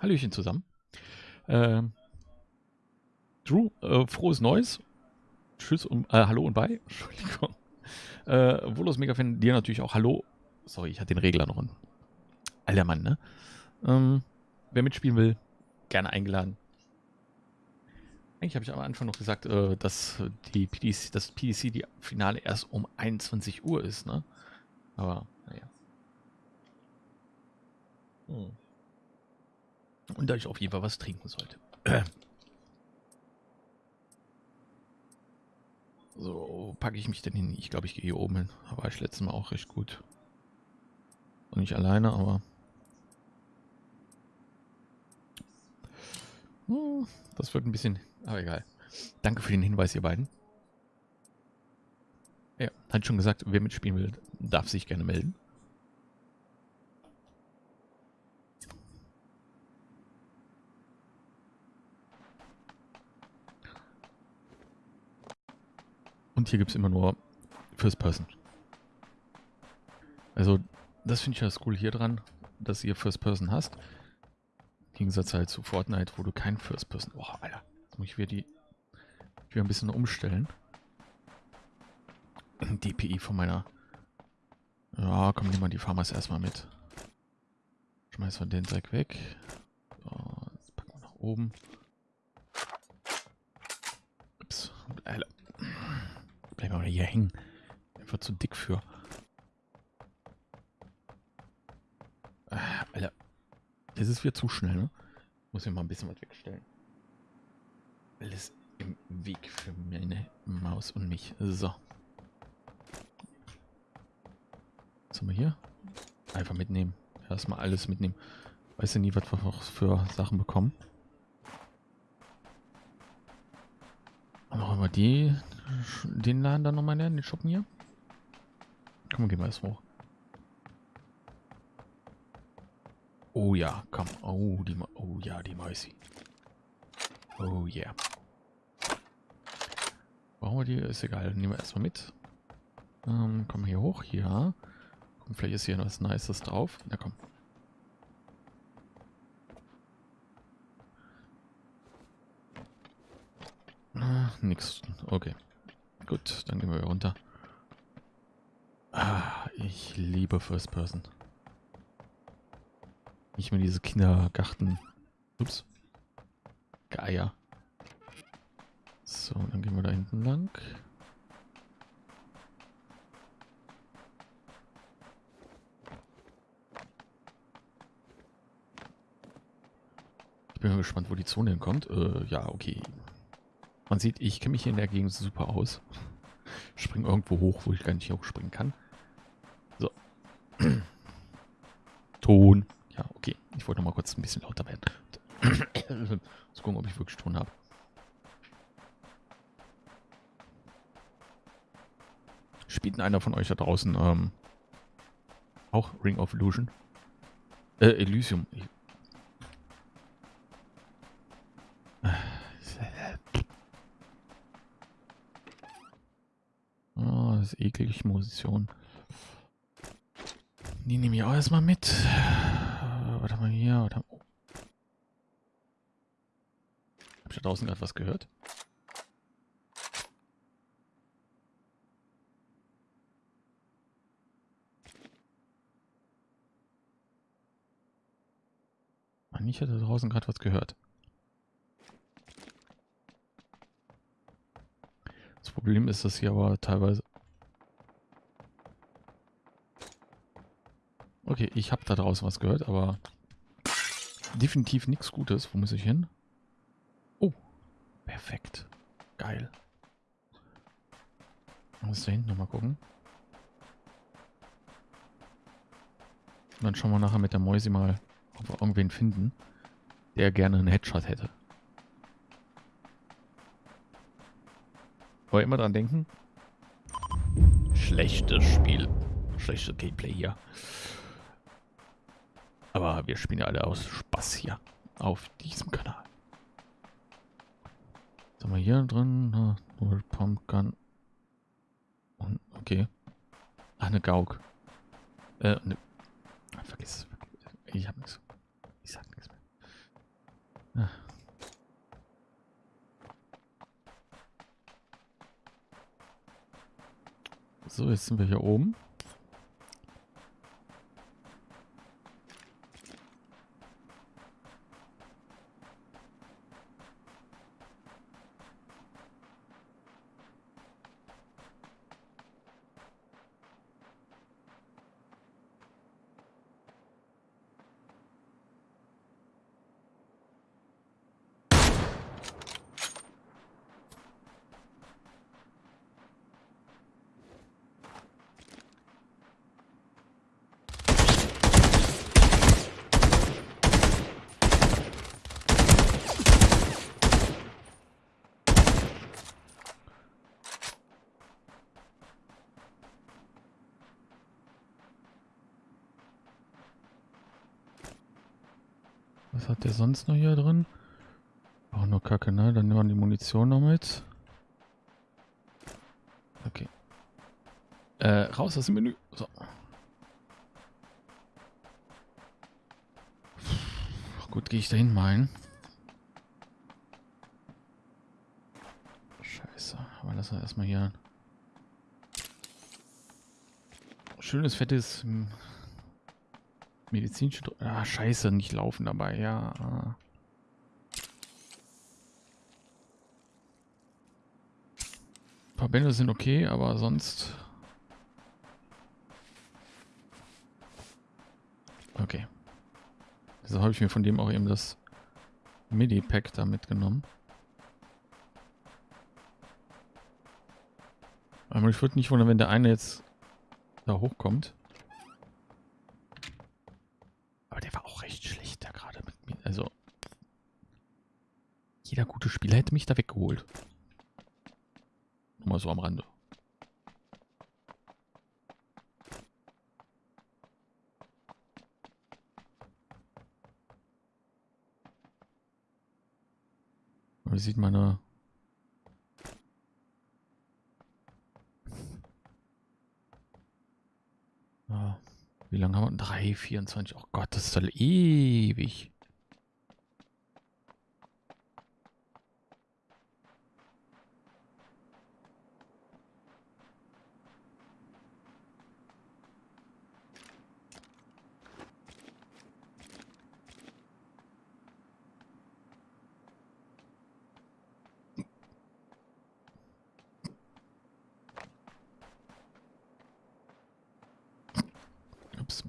Hallöchen zusammen. Ähm, Drew, äh, frohes Neues. Tschüss und äh, Hallo und bye. Entschuldigung. Äh, Volos Mega-Fan, dir natürlich auch Hallo. Sorry, ich hatte den Regler noch an. Alter Mann, ne? Ähm, wer mitspielen will, gerne eingeladen. Eigentlich habe ich am Anfang noch gesagt, äh, dass die PDC, das PDC die Finale erst um 21 Uhr ist, ne? Aber, naja. Hm. Und da ich auf jeden Fall was trinken sollte. So, packe ich mich denn hin? Ich glaube, ich gehe hier oben hin. Da war ich letztes Mal auch recht gut. Und nicht alleine, aber... Hm, das wird ein bisschen... Aber egal. Danke für den Hinweis, ihr beiden. Ja, hat schon gesagt, wer mitspielen will, darf sich gerne melden. Und hier gibt es immer nur First Person. Also, das finde ich ja cool hier dran, dass ihr First Person hast. Im Gegensatz halt zu Fortnite, wo du kein First Person... Boah, Alter. Jetzt muss ich wieder die... wieder ein bisschen umstellen. DPI von meiner... Ja, komm, nimm mal die Farmers erstmal mit. Schmeißen wir den Dreck weg. So, jetzt packen wir nach oben. Ups. Alter. Bleib mal hier hängen. Einfach zu dick für. Ah, Alter. Das ist wieder zu schnell, ne? Muss ich mal ein bisschen was wegstellen. Alles im Weg für meine Maus und mich. So. Was haben wir hier? Einfach mitnehmen. Erstmal alles mitnehmen. Weiß ja nie, was wir noch für Sachen bekommen. Machen wir die den Laden dann nochmal lernen, den Shoppen hier? Komm, gehen wir erst hoch. Oh ja, komm. Oh, die, oh ja, die Mäusi. Oh yeah. Brauchen wir die? Ist egal. Nehmen wir erstmal mit. Ähm, wir hier hoch. Ja. Komm, vielleicht ist hier noch was Nices drauf. Na komm. Ah, nix. Okay. Gut, dann gehen wir runter. Ah, ich liebe First Person. Nicht mehr diese Kindergarten. Ups. Geier. So, dann gehen wir da hinten lang. Ich bin mal gespannt, wo die Zone hinkommt. Äh, ja, okay. Man sieht, ich kenne mich hier in der Gegend super aus. Spring irgendwo hoch, wo ich gar nicht hochspringen kann. So. Ton. Ja, okay. Ich wollte noch mal kurz ein bisschen lauter werden. Zu gucken, ob ich wirklich Ton habe. Spielt denn einer von euch da draußen ähm, auch Ring of Illusion? Äh, Elysium. Ich das ist eklig Munition. Die nehme ich auch erstmal mit. Äh, warte mal hier. Warte. Oh. Hab ich da draußen gerade was gehört? Mann, ich hatte draußen gerade was gehört. Das Problem ist, dass hier aber teilweise Okay, ich habe da draußen was gehört, aber definitiv nichts Gutes. Wo muss ich hin? Oh, perfekt. Geil. Muss da hinten nochmal gucken. Und dann schauen wir nachher mit der Mäusi mal, ob wir irgendwen finden, der gerne einen Headshot hätte. Aber immer dran denken. Schlechtes Spiel. Schlechtes Gameplay hier. Aber wir spielen ja alle aus Spaß hier auf diesem Kanal. Was haben wir hier drin? Ne, null Pumpgun. Und, okay. Ach, eine Gauk. Äh, ne. Vergiss es. Ich hab nichts. Ich sag nichts mehr. Ach. So, jetzt sind wir hier oben. Sonst noch hier drin? Auch nur Kacke, ne? Dann nehmen wir die Munition noch mit. Okay. Äh, raus aus dem Menü. So. Gut, gehe ich da hin mal Scheiße. Aber wir erstmal hier schönes, fettes hm, medizinische... Dro ah, scheiße, nicht laufen dabei, ja. Ah. Ein paar Bände sind okay, aber sonst... Okay. Also habe ich mir von dem auch eben das MIDI-Pack da mitgenommen. Aber ich würde nicht wundern, wenn der eine jetzt da hochkommt. Aber der war auch recht schlecht da gerade mit mir. Also, Spieler hätte mich da weggeholt. Mal so am Rande. Wie sieht meine... Ah, wie lange haben wir? 3, 24. Oh Gott, das doch ewig. Ups.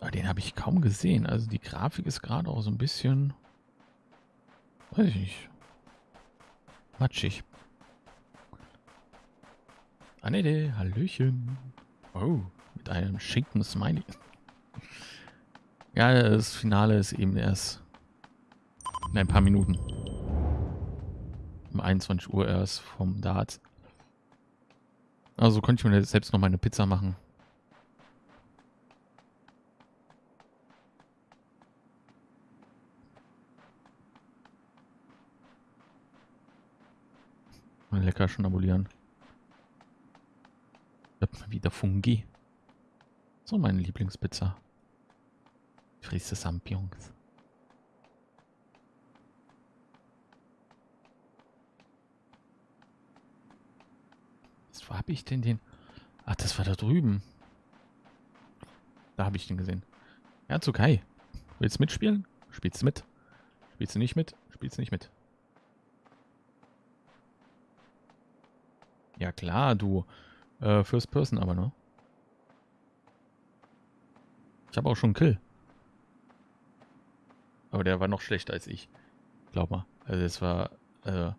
Aber den habe ich kaum gesehen. Also die Grafik ist gerade auch so ein bisschen... Weiß ich nicht. Matschig. Annette, Hallöchen. Oh, mit einem schicken Smiley. Ja, das Finale ist eben erst in ein paar Minuten. Um 21 Uhr erst vom Dart. Also konnte ich mir selbst noch meine Pizza machen. Mal lecker schnabulieren. Wieder Fungi. So meine Lieblingspizza. Frisse Champignons. Was habe ich denn den? Ach, das war da drüben. Da habe ich den gesehen. Zu Kai. Willst du mitspielen? Spielst du mit? Spielst du nicht mit? Spielst du nicht mit? Ja klar, du. Äh, First Person aber, ne? Ich habe auch schon einen Kill. Aber der war noch schlechter als ich. Glaub mal. Also es war... Äh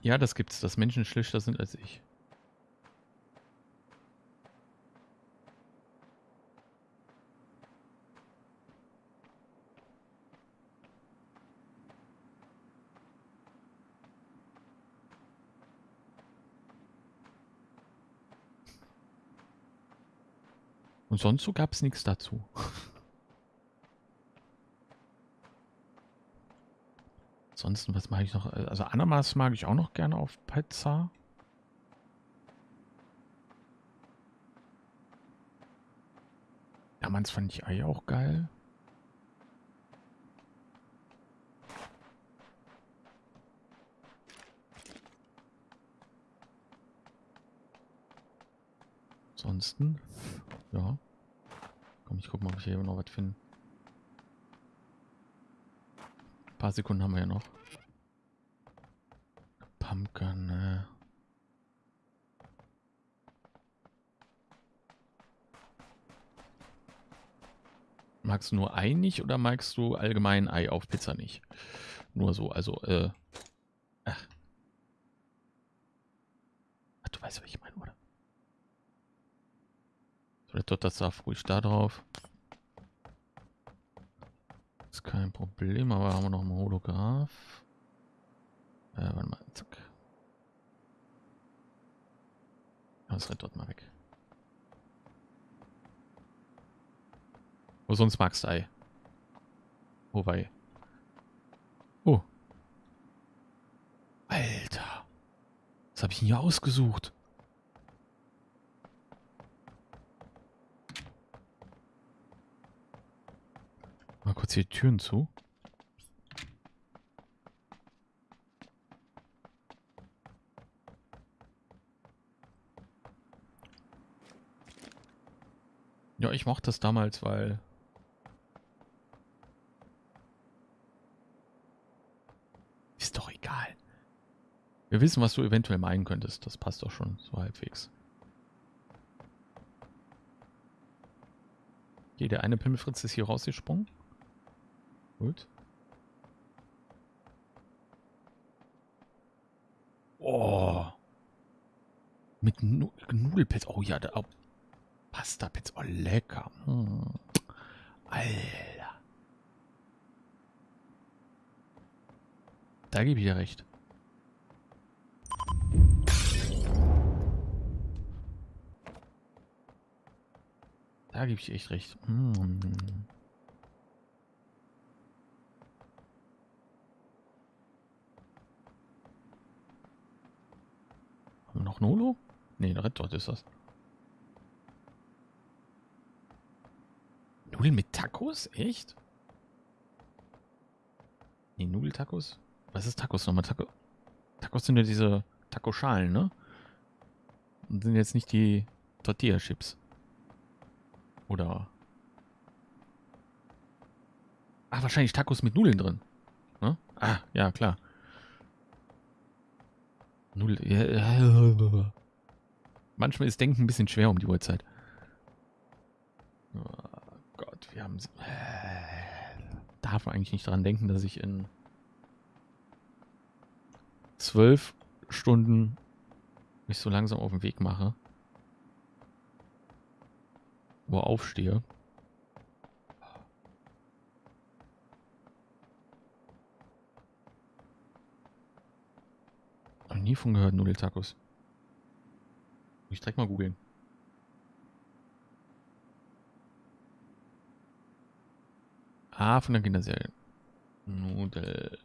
ja, das gibt's, dass Menschen schlechter sind als ich. Und sonst so gab es nichts dazu. Ansonsten, was mag ich noch? Also Ananas mag ich auch noch gerne auf Pizza. Damals fand ich Ei auch geil. Ansonsten, ja. Komm, ich guck mal, ob ich hier noch was finde. Ein paar Sekunden haben wir ja noch. Pumpkin, ne? Magst du nur Ei nicht oder magst du allgemein Ei auf Pizza nicht? Nur so, also, äh. Ach. Ach du weißt, was ich meine, oder? Dort das darf ruhig da drauf. Ist kein Problem, aber haben wir noch ein Holograph. Äh, warte mal, zack. Das rennt dort mal weg. Wo sonst magst du Ei? Wobei. Oh. Alter. Was habe ich denn hier ausgesucht? Mal kurz die Türen zu. Ja, ich mochte das damals, weil Wir wissen, was du eventuell meinen könntest. Das passt doch schon so halbwegs. Okay, eine Pimmelfritz ist hier rausgesprungen. Gut. Oh. Mit nu. Oh ja, da, oh. Pasta-Pilz. Oh, lecker. Hm. Alter. Da gebe ich dir recht. Da gebe ich echt recht. Mm. Noch Nolo? Ne, Red Dot ist das. Nudeln mit Tacos? Echt? Nee, Nudeltacos? Was ist Tacos nochmal? Taco Tacos sind ja diese Taco-Schalen, ne? Und sind jetzt nicht die Tortilla-Chips. Oder... Ah, wahrscheinlich Tacos mit Nudeln drin. Ne? Ah, ja, klar. Nudeln... Ja, Manchmal ist Denken ein bisschen schwer um die Uhrzeit. Oh Gott, wir haben... Darf man eigentlich nicht daran denken, dass ich in zwölf Stunden mich so langsam auf den Weg mache. Wo aufstehe. Nie von gehört, Nudeltacos. Ich direkt mal googeln. Ah, von der Kinderserie. Nudel.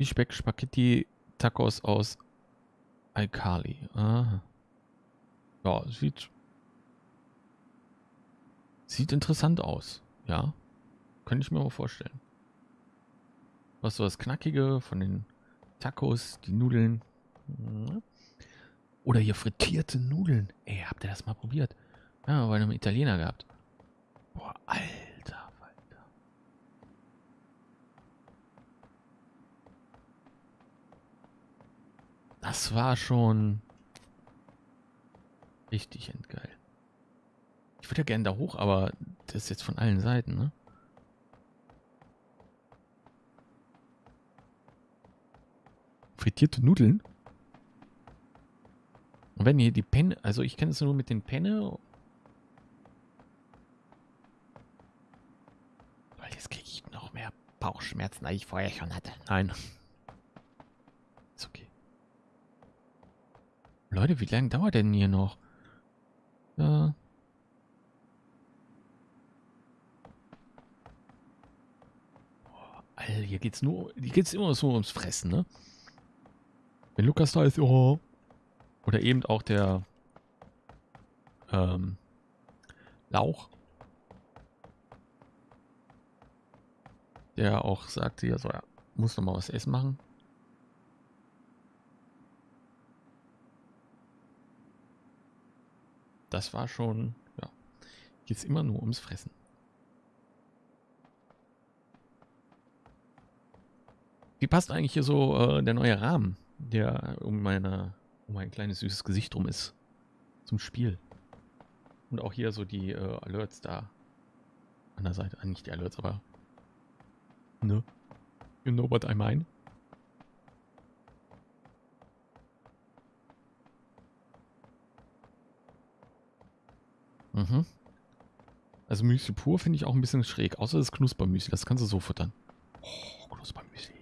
Speck Spaghetti Tacos aus Alkali. Aha. Ja, sieht sieht interessant aus. Ja, könnte ich mir mal vorstellen. Was so das Knackige von den Tacos, die Nudeln. Oder hier frittierte Nudeln. Ey, habt ihr das mal probiert? Ja, bei einem Italiener gehabt. Boah, Alter. Das war schon richtig endgeil. Ich würde ja gerne da hoch, aber das ist jetzt von allen Seiten, ne? Frittierte Nudeln? Und wenn hier die Penne, also ich kenne es nur mit den Penne. Weil jetzt kriege ich noch mehr Bauchschmerzen, als ich vorher schon hatte. Nein. Leute, wie lange dauert denn hier noch? Ja. Alter, hier geht's nur, hier geht's immer so ums Fressen, ne? Wenn Lukas da ist, oh. Oder eben auch der ähm, Lauch. Der auch sagte, ja, so, ja, muss noch mal was essen machen. Das war schon, ja, geht es immer nur ums Fressen. Wie passt eigentlich hier so äh, der neue Rahmen, der um meine um mein kleines süßes Gesicht rum ist zum Spiel? Und auch hier so die äh, Alerts da an der Seite, ah, nicht die Alerts, aber ne? You know what I mean? Mhm. Also Müsli pur finde ich auch ein bisschen schräg, außer das Knuspermüsli, das kannst du so futtern. Oh, Knuspermüsli.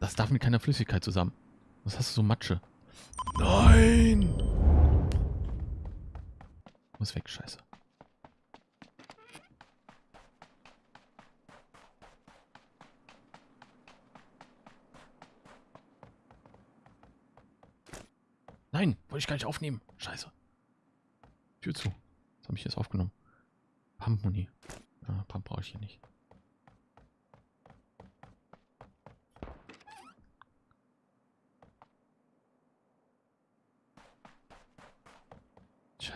Das darf mit keiner Flüssigkeit zusammen. Was hast du so Matsche? Nein! Muss weg, scheiße. Nein, wollte ich gar nicht aufnehmen. Scheiße. Tür zu. Was habe ich jetzt aufgenommen? Pump-Muni. Ah, Pump brauche ich hier nicht.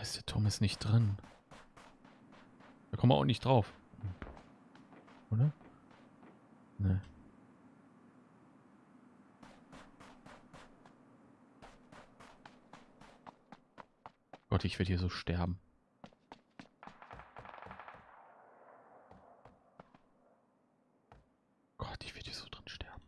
Scheiße, der Tom ist nicht drin. Da kommen wir auch nicht drauf. Oder? Ne. Gott, ich werde hier so sterben. Gott, ich werde hier so drin sterben.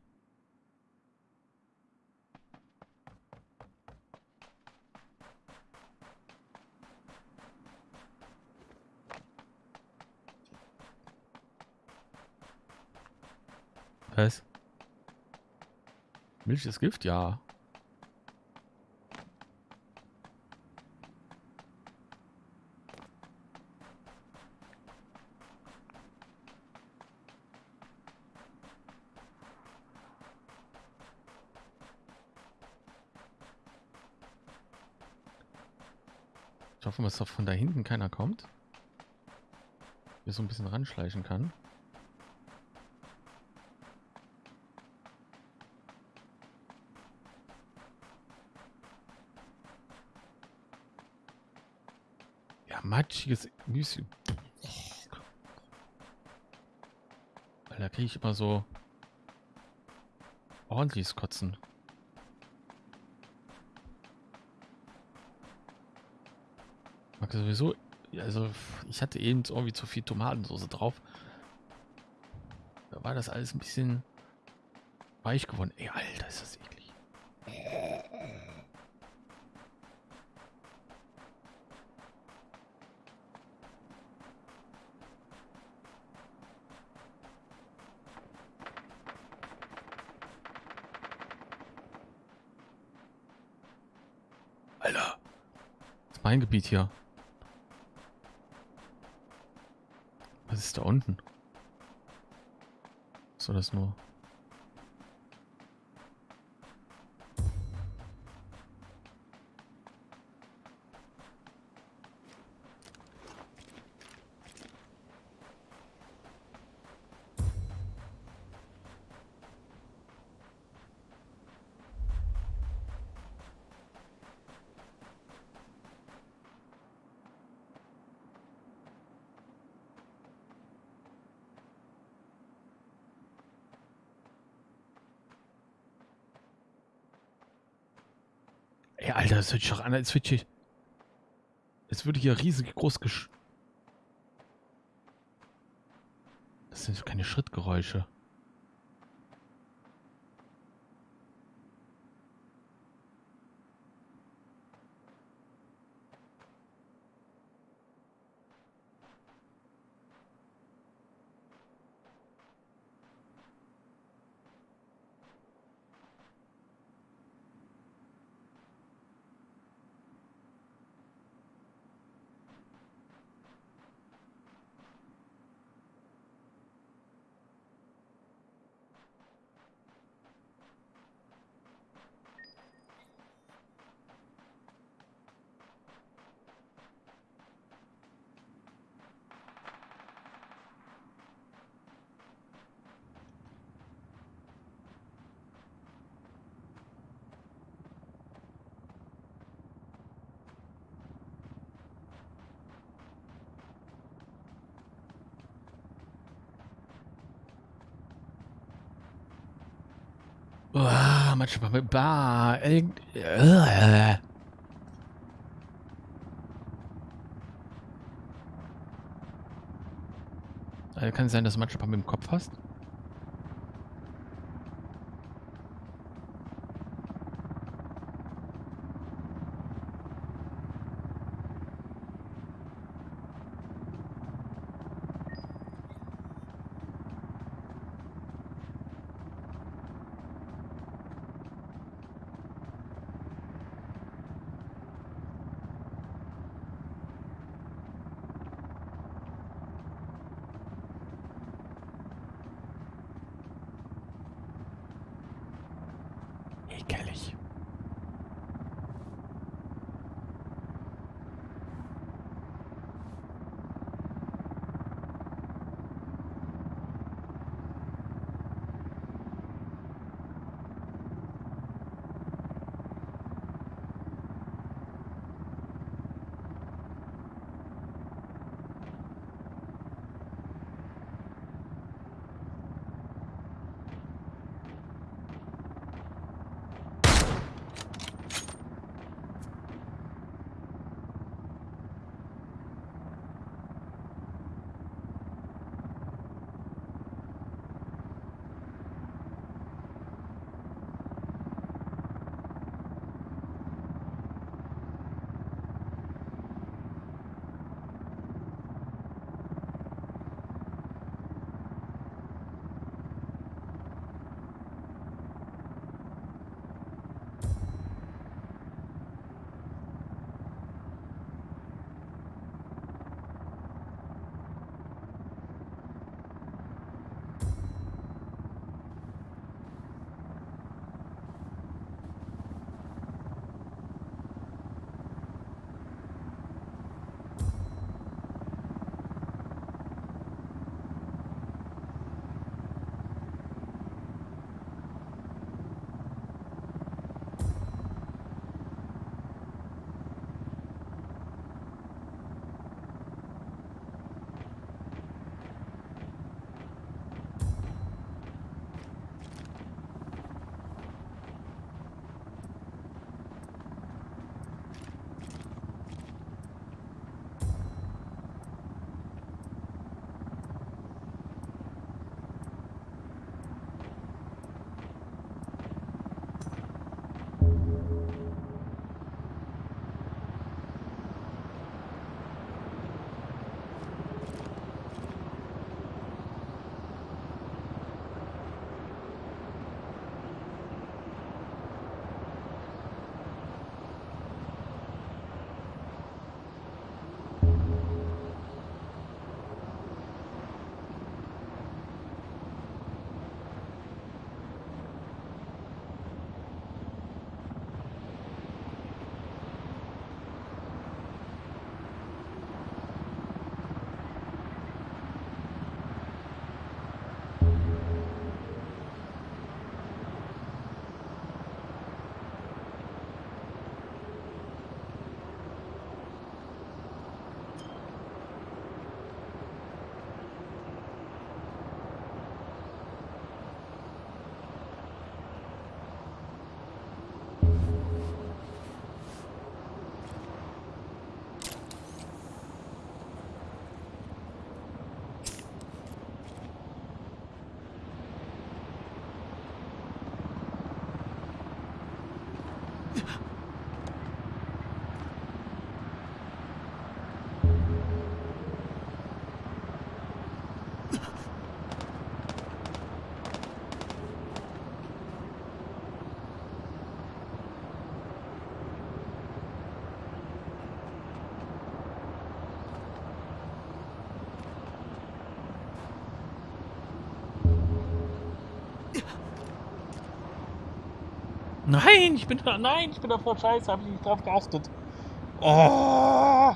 Was? Milch ist Gift? Ja. Ich hoffe, dass von da hinten keiner kommt. Hier so ein bisschen ranschleichen kann. Matschiges Müsli. Alter, kriege ich immer so ordentliches Kotzen. mag sowieso, also ich hatte eben irgendwie zu viel Tomatensauce drauf. Da war das alles ein bisschen weich geworden. Ey, Alter, ist das eklig. Alter. Das ist mein Gebiet hier. Was ist da unten? Soll das nur? Ey, Alter, das hört sich doch an, als würde ich... Es würde hier riesig groß gesch... Das sind keine Schrittgeräusche. Manchmal mit Bar. Äh. Kann sein, dass du manchmal mit dem Kopf hast? Nein, ich bin da, nein, ich bin da voll scheiße, habe ich nicht drauf geachtet. Oh.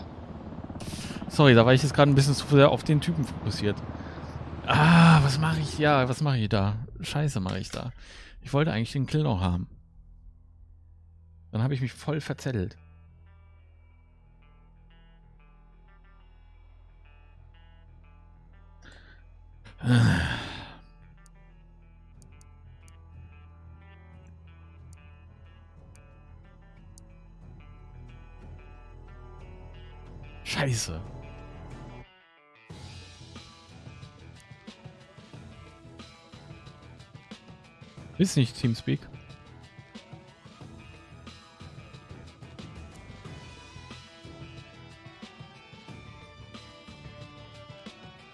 Sorry, da war ich jetzt gerade ein bisschen zu sehr auf den Typen fokussiert. Ah, was mache ich? Ja, was mache ich da? Scheiße mache ich da. Ich wollte eigentlich den Kill noch haben. Dann habe ich mich voll verzettelt. Scheiße. Ist nicht Teamspeak.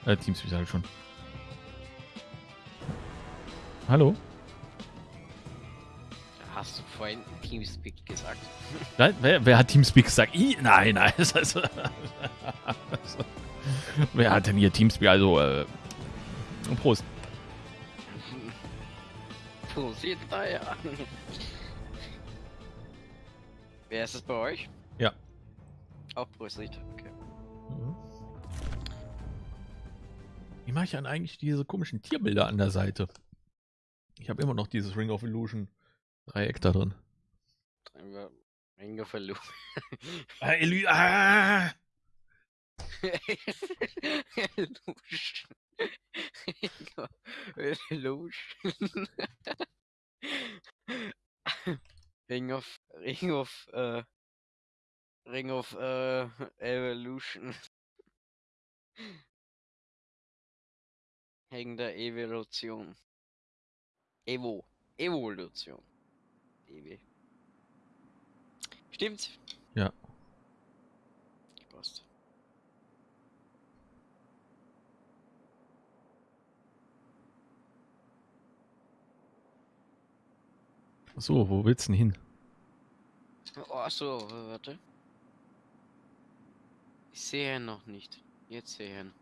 Äh, Teamspeak sage ich schon. Hallo? Vorhin Teamspeak gesagt? Nein, wer, wer hat Teamspeak gesagt? I? Nein, nein. Das ist, wer hat denn hier Teamspeak? Also, äh, Prost. Prosit da ja. Wer ist es bei euch? Ja. Auch Prosit, okay. Wie mache ich dann eigentlich diese komischen Tierbilder an der Seite? Ich habe immer noch dieses Ring of Illusion Dreieck da drin. Ringe verloren. Ah, Ely ah! Lusch. Lusch. Ring of Ring of äh, Ring of äh, Evolution. Wegen der Evolution. Evo. Evolution. Ewe. Stimmt? Ja. Passt. So, wo willst du denn hin? Oh, so, warte. Ich sehe ihn noch nicht. Jetzt sehe ich ihn.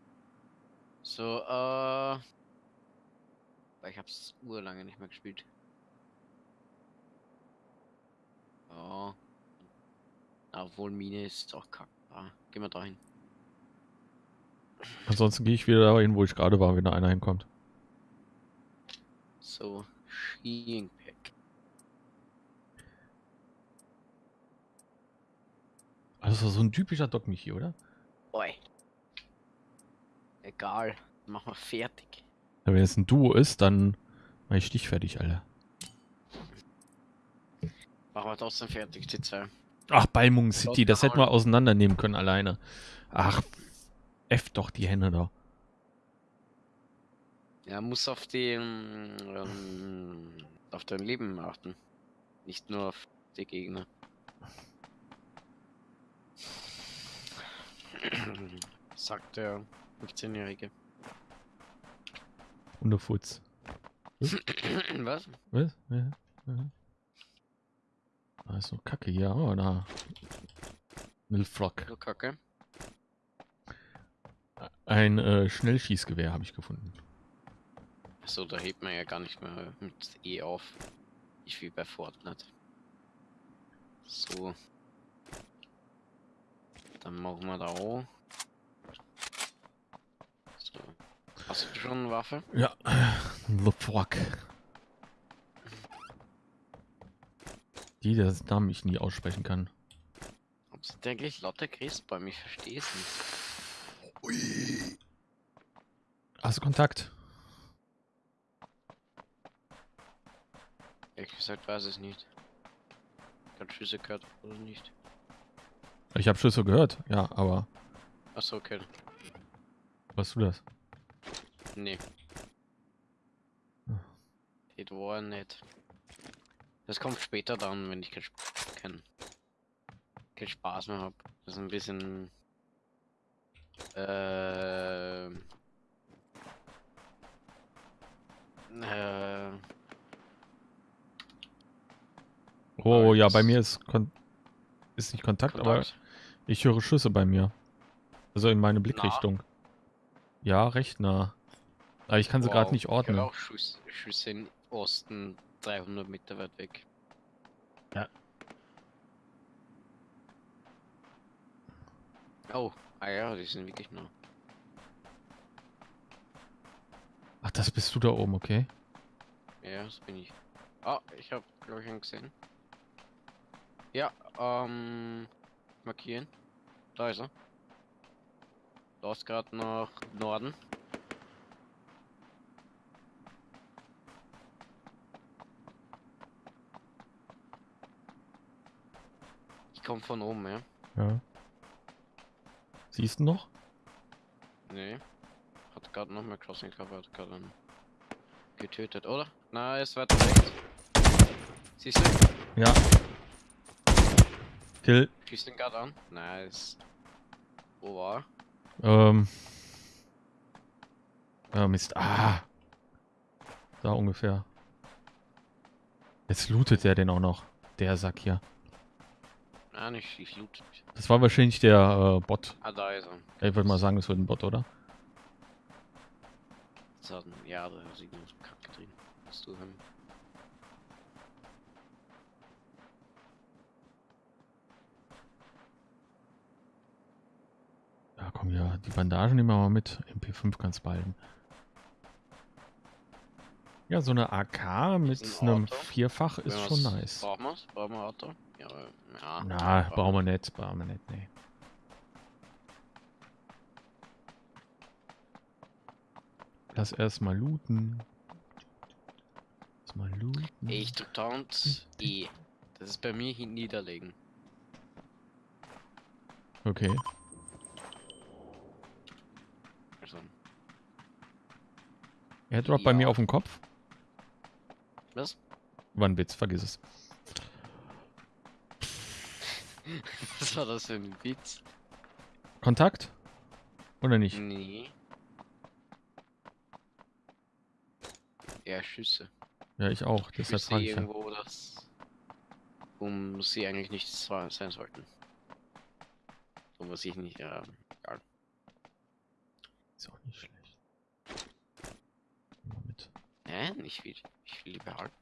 So, äh. Ich hab's urlange nicht mehr gespielt. Oh. Obwohl Mine ist auch kack. Ah, gehen wir dahin. Ansonsten gehe ich wieder dahin, wo ich gerade war, wenn da einer hinkommt. So, Schienpack. Also so ein typischer Doc mich hier, oder? Oi. Egal. Machen wir fertig. Ja, wenn es ein Duo ist, dann mach ich dich fertig, Alter. Machen wir trotzdem fertig, die zwei. Ach, Balmung City, das hätten wir auseinandernehmen können alleine. Ach, F doch die Hände da. Ja, muss auf die, ähm, auf dein Leben achten. Nicht nur auf die Gegner. Sagt der 15-Jährige. Und der Futz. Was? Was? Ja. ja. Da ist so Kacke hier. Oh, da. Nilfrock. Du Kacke. Ein äh, Schnellschießgewehr habe ich gefunden. Achso, da hebt man ja gar nicht mehr mit E auf. Nicht wie bei Fortnite. So. Dann machen wir da auch. So. Hast du schon eine Waffe? Ja. Nilfrock. Die, das Namen ich nie aussprechen kann. Ob sind eigentlich lauter Christbäume? Ich verstehe es nicht. Hast du Kontakt? Ehrlich gesagt weiß ich es nicht. Gerade Schüsse gehört oder nicht. Ich habe Schüsse gehört, ja, aber Achso, okay. weißt du das? Nee. Hm. Das war nicht. Das kommt später dann, wenn ich kein, Sp kein, kein Spaß mehr habe. Das ist ein bisschen. Äh, äh, Oh ja, bei mir ist Kon ist nicht Kontakt, aber Kontakt. ich höre Schüsse bei mir. Also in meine Blickrichtung. Ja, recht nah. Aber ich kann sie gerade Wow, nicht ich höre ordnen. auch Schuss, Schüsse im Osten 300 Meter weit weg. Ja. Oh, ah ja, die sind wirklich nah. Ach, das bist du da oben, okay? Ja, das bin ich. Ah, ich habe, glaube ich, einen gesehen. Ja, ähm, markieren. Da ist er. Da ist gerade nach Norden. Ich komme von oben, ja. Ja. Siehst du noch? Nee. Hat gerade noch mal Crossing Cover, hat gerade getötet, oder? Na, es wird rechts. Siehst du? Ja. Kill. Schießt den gerade an. Nice. Wo war er? Ähm. Ja, Mist. Ah. Da ungefähr. Jetzt lootet der den auch noch. Der Sack hier. Ah, nicht, ich loot. nicht. Das war wahrscheinlich der äh, Bot. Ah, da ist er. Ich würde mal sagen, das wird ein Bot, oder? Das hat ein, ja, da sieht nur Kacke drin. Hast du haben. Ja, komm ja, die Bandagen nehmen wir mal mit. MP5 kannst behalten. Ja, so eine AK mit ein einem. Vierfach ist schon nice. Brauchen wir's? Brauchen wir Auto? Ja, ja. Na, brauchen wir nicht, brauchen wir nicht, nee. Lass erstmal looten. Lass mal looten. Ich drück Taunt E. Das ist bei mir hin niederlegen. Okay. Also, Airdrop bei mir Ja. auf dem Kopf. was? War ein Witz, vergiss es. Was war das für ein Witz? Kontakt? Oder nicht? Nee. Ja, Schüsse. Ja, ich auch. Deshalb Schüsse frage ich ja. irgendwo, das. Um sie eigentlich nicht sein sollten. So was ich nicht, ja. egal. Ist auch nicht schlecht. Mal mit. Hä? Nicht viel. Ich will die behalten.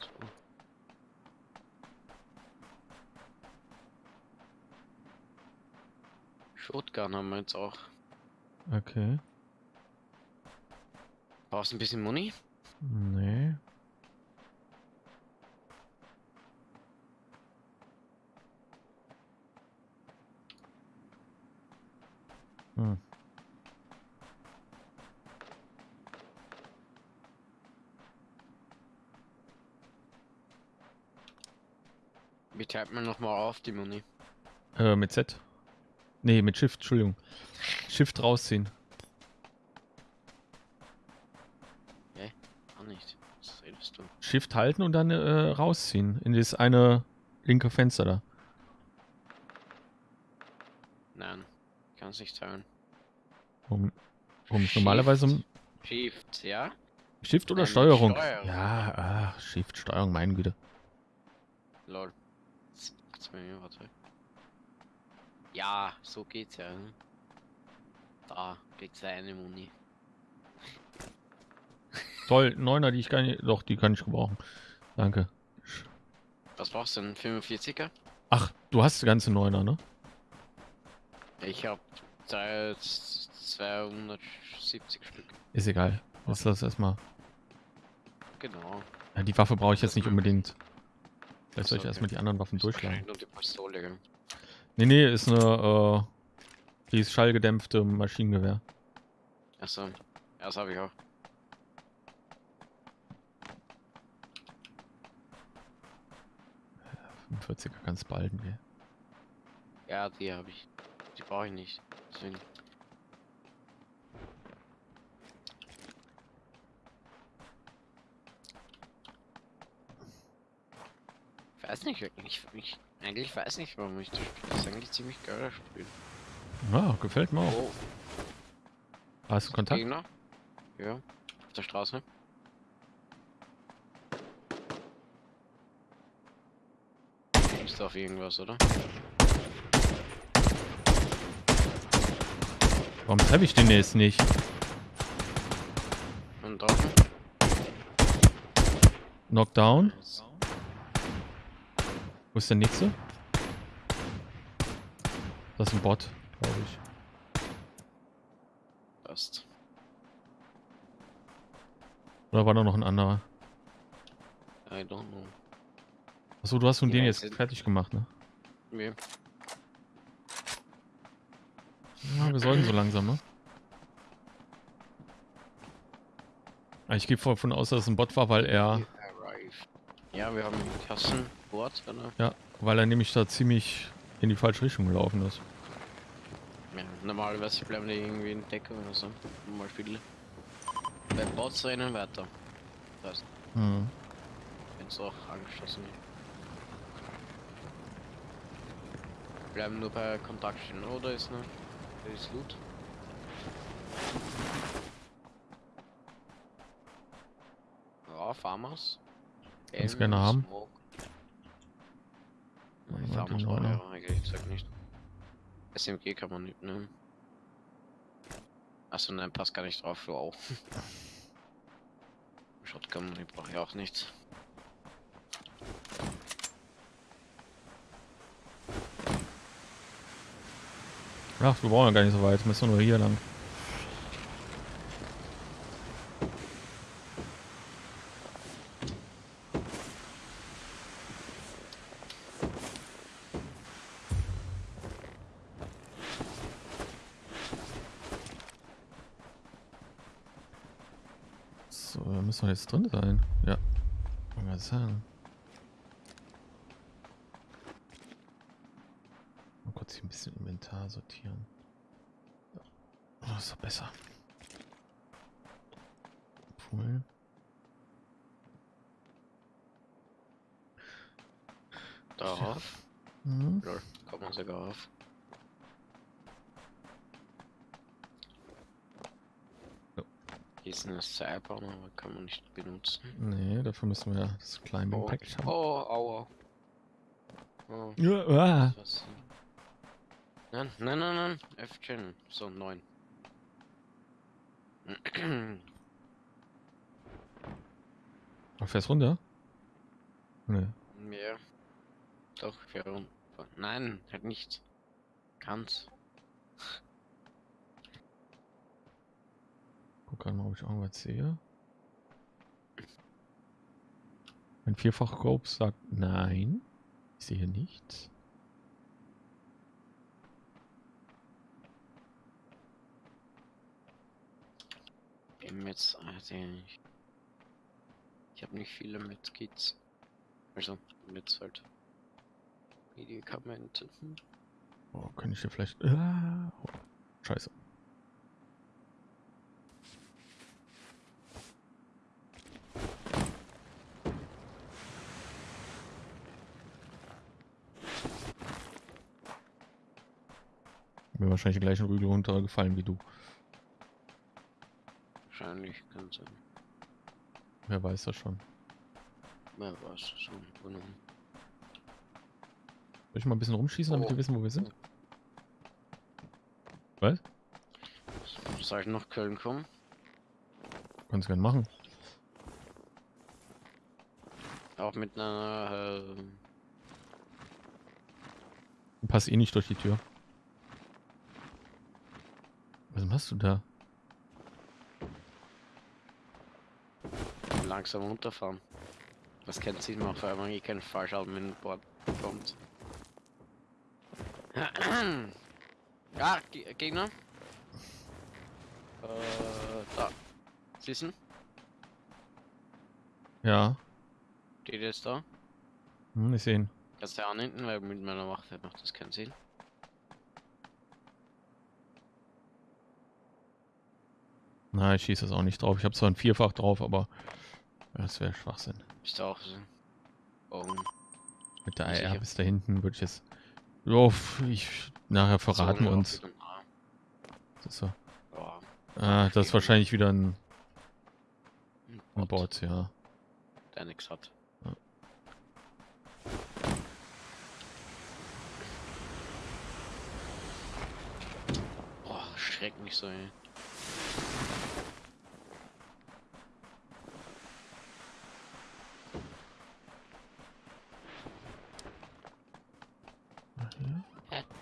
So. Shotgun haben wir jetzt auch. Okay. Brauchst du ein bisschen Money? Nee. Hm. Wie teilt man nochmal auf die Money? Äh, mit Z. Nee, mit Shift, Entschuldigung. Shift rausziehen. Ah nicht. Was redest du? Shift halten und dann äh, rausziehen. In das eine linke Fenster da. Nein. Kann's nicht teilen. Um, um normalerweise um Shift, ja? Shift oder Nein, Steuerung? Steuerung. Ja, ach, Shift, Steuerung, meine Güte. Lol. Z- Zwei Minuten, warte. Ja, so geht's ja. ne? Da kriegst du eine Muni. Toll, Neuner, die ich gar nicht. Doch, die kann ich gebrauchen. Danke. Was brauchst du denn? 45er? Ach, du hast die ganze Neuner, ne? Ich hab drei- 270 Stück. Ist egal. Lass das erstmal. Genau. Ja, die Waffe brauche ich jetzt nicht ist unbedingt. Vielleicht soll ich Achso, erstmal okay. die anderen Waffen Ist durchschlagen. Nur die Pistole? Nee, nee, ist eine, äh, die ist schallgedämpfte Maschinengewehr. Achso. Ja, das habe ich auch. Ja, 45er kannst behalten, gell? Ja, die habe ich. Die brauche ich nicht. Deswegen. Weiß nicht, ich, ich eigentlich weiß nicht, warum ich das spiele. Das ist eigentlich ziemlich geiler Spiel. Ja, gefällt mir auch. Oh, Hast du Kontakt? Gegner? Ja, auf der Straße. Ist auf irgendwas, oder? Warum treffe ich den jetzt nicht? Und draußen? Knockdown. Wo ist der nächste? Das ist ein Bot, glaube ich. Passt. Oder war da noch ein anderer? I don't know. Achso, du hast nun Ja, den jetzt fertig gemacht, ne? Nee. Ja, wir sollten so langsam, ne? Ah, Ich gehe davon aus, dass es ein Bot war, weil er. Ja, wir haben Kassenbord, oder? ja, weil er nämlich da ziemlich in die falsche Richtung gelaufen ist. Ja, normalerweise bleiben die irgendwie in Deckung oder so. Mal viele. Bei Bots rennen weiter. Das heißt, Hm. wenn es auch angeschlossen wird. Bleiben nur bei Kontakt stehen, oder ist noch. Ist Loot. Ja, Farmers. Elm, gerne haben. Smoke. Ja, Neune. brauche ich aber eigentlich gesagt nicht. SMG kann man nicht nehmen. Achso, nein, passt gar nicht drauf, wow. Shotgun, die brauche ich auch nicht. Ach, wir brauchen ja gar nicht so weit. Müssen nur hier lang. So, da müssen wir jetzt drin sein. Ja. Wir sagen. Mal kurz hier ein bisschen Inventar sortieren. Oh, ist doch besser. Pool. Darauf. Mhm. Lol, kommt man sogar auf. Hier ist eine Seilbahn, aber kann man nicht benutzen. Nee, dafür müssen wir das Climbing Oh, Package haben. oh aua. Oh, Ja, ah. Nein, nein, nein, nein. F-Gen. So, 9. Du fährst runter? Nee. Mehr. Doch, warum? Nein, halt nicht. Ganz. Guck gerade mal, ob ich irgendwas sehe. Mein Vierfach-Scope sagt nein. Ich sehe nichts. Jetzt, also ich, ich habe nicht viele Medkits. Also, mit halt. Medikamente. Oh, kann ich hier vielleicht. Ah, oh, scheiße. Mir wahrscheinlich gleich ein Rügel runtergefallen wie du. Wahrscheinlich kann sein. Wer weiß das schon. Wer weiß schon. Soll ich mal ein bisschen rumschießen, damit Oh. wir wissen, wo wir sind? Was? Soll ich nach Köln kommen? Kannst gerne machen. Auch mit einer. Äh, Du passt eh nicht durch die Tür. Was machst du da? langsam runterfahren. Das keinen Sinn macht, weil man eh keinen Fallschaden mit dem Board bekommt. Ja, Ge Gegner. Äh, da. Du? Ja, Steht jetzt da. hm, ich sehe ihn. Kannst du an hinten, weil mit meiner Waffe macht das keinen Sinn. Nein, ich schieße das auch nicht drauf. Ich habe zwar ein Vierfach drauf, aber das wäre Schwachsinn. Ist auch so. Oh, Mit der. AR bis da hinten würde ich jetzt. Pf, ich, nachher verraten wir so, uns. Das ist, so. Ja, ah, das ist wahrscheinlich wieder ein, ein Bot, ja. der nix hat. Ja. Boah, schreck mich so, ey.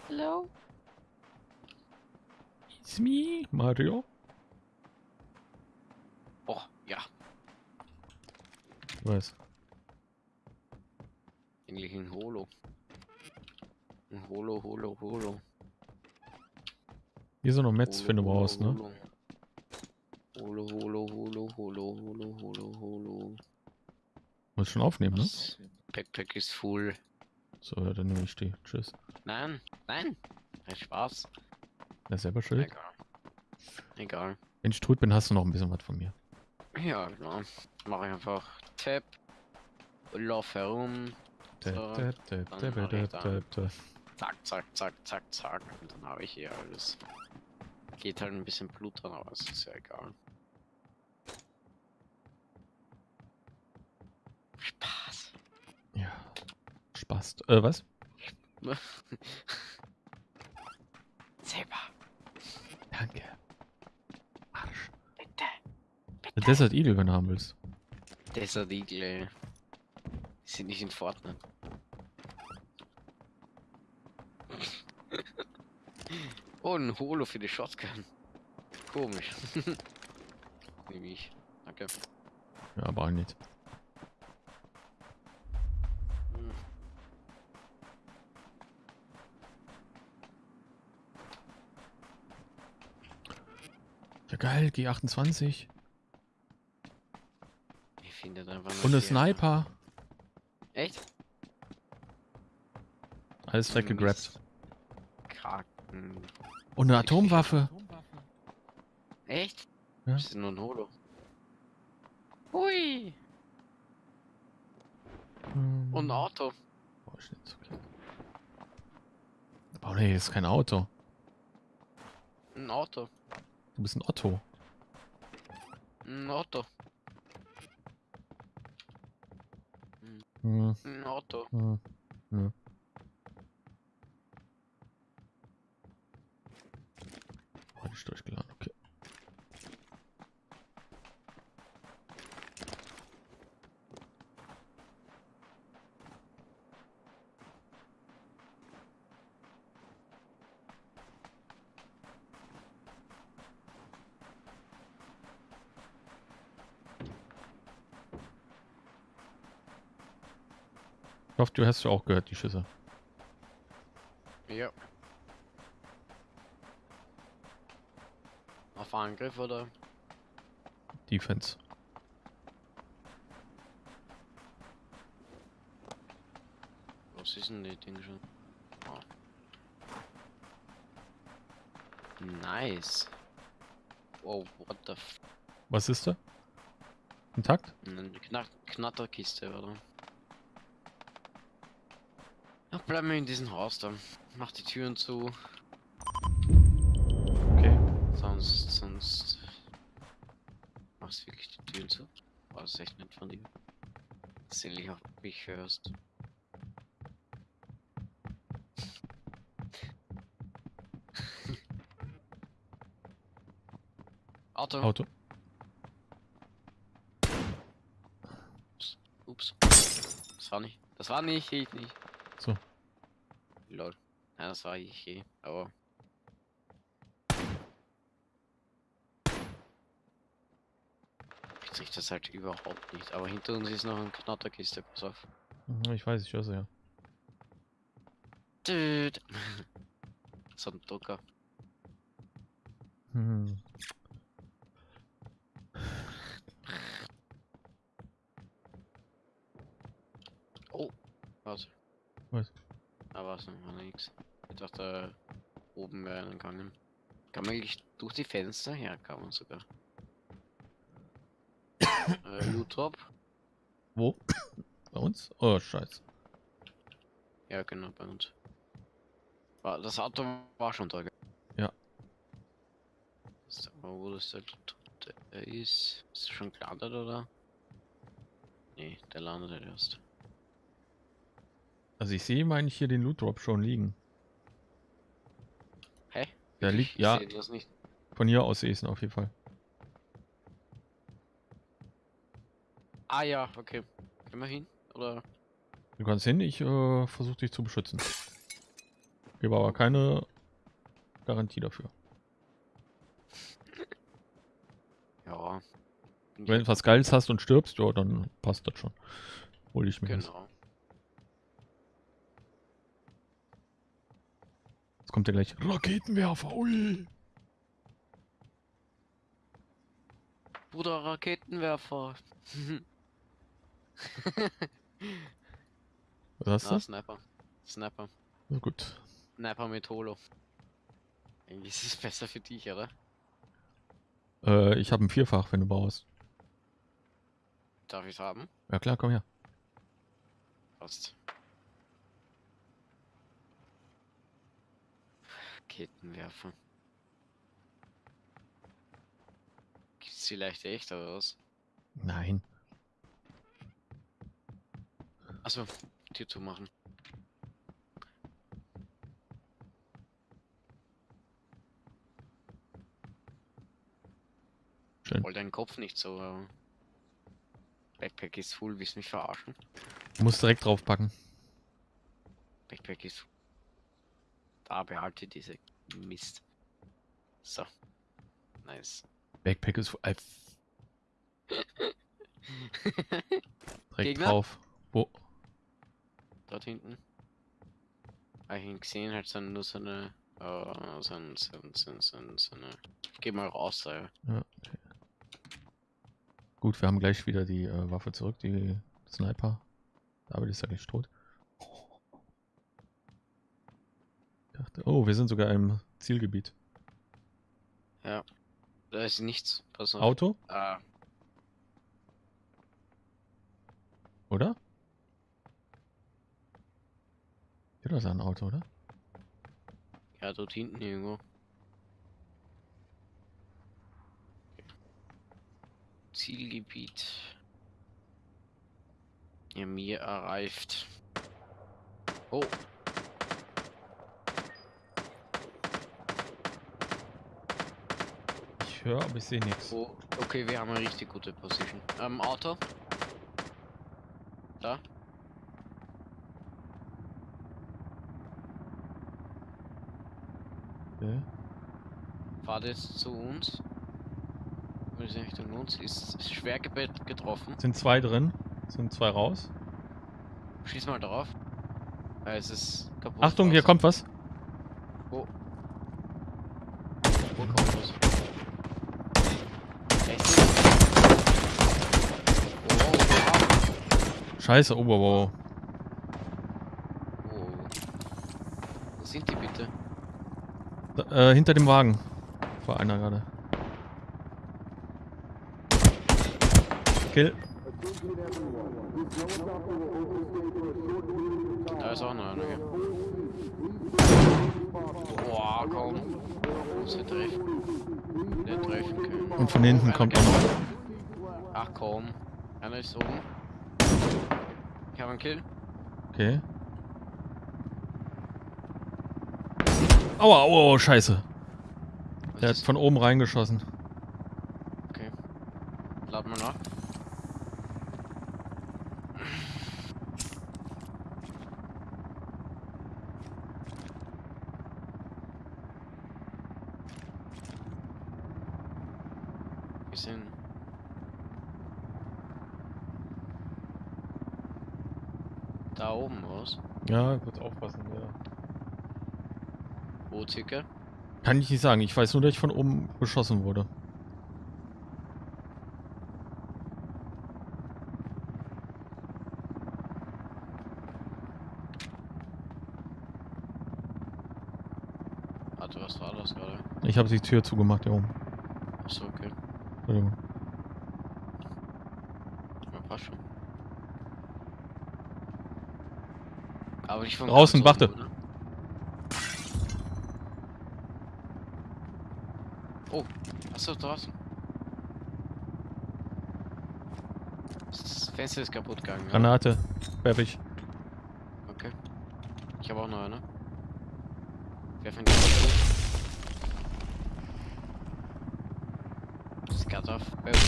Hello? It's me, Mario. Oh, ja. Was? Eigentlich ein Holo. Ein Holo, Holo, Holo. Hier sind noch Metz, du Holo, brauchst, ne? Holo, Holo, Holo, Holo, Holo, Holo, Holo. Muss schon aufnehmen, ne? Backpack ist full. So, ja, dann nehme ich die. Tschüss. Nein, nein. Kein Spaß. Ja, selber schuld. Egal. Egal. Wenn ich tot bin, hast du noch ein bisschen was von mir. Ja, genau. Mache ich einfach und Lauf herum. Tä, So, mach tä, ich tä, da. tä. Zack, zack, zack, zack, zack. Und dann habe ich hier alles. Geht halt ein bisschen Blut dran, aber es ist ja egal. Spaß. Spaß. Äh, was? Selber. Danke. Arsch. Bitte. Der Desert Eagle, wenn du haben willst. Desert Eagle. Die sind nicht in Fortnite. oh, ein Holo für die Shotgun. Komisch. Nehme ich. Danke. Ja, aber auch nicht. Geil. G28. Ich finde das einfach Und eine. Sniper. Echt? Alles weggegrabt. Kraken. Und eine Atomwaffe. Echt? Ja. Das ist nur ein Holo. Hui. Hm. Und ein Auto. Boah, ist nicht so. Aber nee, ist kein Auto. Ein Auto. Du bist ein Otto. Ein Auto. Hm, Ein Auto. hm, nö. Oh, nicht durchgeladen, okay. Ich hoffe, du hast ja auch gehört, die Schüsse. Ja. Auf Angriff oder? Defense. Was ist denn die Ding schon? Oh. Nice. Wow, what the f... Was ist da? Intakt? Eine Knack Knatterkiste, oder? Ach, bleiben wir in diesem Haus da. Mach die Türen zu. Okay. Sonst, sonst... Machst wirklich die Türen zu? War das echt nett von dir. Dass du auf mich hörst. Auto. Auto. Ups. Das war nicht. Das war nicht ich nicht. So. Lol. Ja, das war ich eh, aber. Ich krieg das halt überhaupt nicht. Aber hinter uns ist noch eine Knatterkiste, pass auf. Mhm, Ich weiß, ich höre sie ja. Düt. So ein Drucker. Hm. Oh, was? Was? Da war es noch Ich dachte, oben wäre gegangen. Kann man eigentlich durch die Fenster? Man sogar. äh, Loot-Drop? Wo? Bei uns? Oh, scheiße. Ja, genau, bei uns. War, das Auto war schon da. gell? Ja. So, wo das der der ist. Ist schon gelandet, oder? Nee, der landet halt erst. Also ich sehe, meine ich, hier den Loot Drop schon liegen. Der liegt, ja, Ich nicht. von hier aus sehe ich es auf jeden Fall. Ah ja, okay. Gehen wir hin? Oder? Du kannst hin, ich äh, versuche dich zu beschützen. Gebe aber keine Garantie dafür. Ja. Wenn du was Geiles hast und stirbst, ja, dann passt das schon. Hol ich mir. Genau. Jetzt kommt ja gleich Raketenwerfer, ui. Bruder Raketenwerfer. Was hast ah, du? Sniper. Sniper. Na gut. Sniper mit Holo. Eigentlich ist es besser für dich, oder? Äh, ich habe ein Vierfach, wenn du brauchst. Darf ich haben? Ja klar, komm her. Passt. Kettenwerfer. Gibt's vielleicht echt oder was? Nein. Achso, Tür zu machen. Schön. Roll deinen Kopf nicht so. äh, Backpack ist full, willst mich verarschen? Du musst direkt draufpacken. Backpack ist. Da behalte diese Mist. So. Nice. Backpack ist äh, direkt Gegner? drauf. Wo? Dort hinten. Hab ich ihn gesehen, halt so nur so eine. Uh, so, ein, so, ein- so, ein- so, so eine. Ich geh mal raus, da. Ja, okay. Gut, wir haben gleich wieder die äh, Waffe zurück, die Sniper. David ist ja gleich tot. Ich dachte, oh, wir sind sogar im Zielgebiet. Da ist nichts. Pass auf. Auto, Ah, oder? Ja, das ist ein Auto, oder? ja, dort hinten irgendwo. Zielgebiet. Ja, mir erreicht. Oh, höre, aber ich sehe nichts. oh, okay, wir haben eine richtig gute Position. Ähm, Auto. Da. Okay. Fahrt jetzt zu uns. Es Richtung uns ist, schwer getroffen. Sind zwei drin, sind zwei raus. Schieß mal drauf. Ja, es ist kaputt. Achtung, hier draußen. kommt was. Wo? Wo kommt was? Echt? Oh, wow. Scheiße, oh, wow, wow. Oh. Wo sind die bitte? Da, äh, hinter dem Wagen. War einer gerade. Kill. Da ist auch noch einer. Boah, komm. Muss er treffen. Der treffen können. Und von hinten kommt auch noch. Ach komm. Einer ist oben. Ich habe einen Kill. Okay. Aua, aua, aua, scheiße. Was Der hat ist- von oben reingeschossen. Okay. Lad mal nach. Wir sind. Da oben was? Ja, kurz aufpassen, ja. Wo circa? Kann ich nicht sagen. Ich weiß nur, dass ich von oben beschossen wurde. Warte, was war das gerade? Ich habe die Tür zugemacht hier oben. Achso, okay. Entschuldigung. Ja, passt schon. Aber nicht von Draußen, warte. oder? Oh, achso, draußen. Das Fenster ist kaputt gegangen. ja? Granate. Werf ich. Okay. Ich habe auch noch eine. Werfen die. Skat auf. Granate.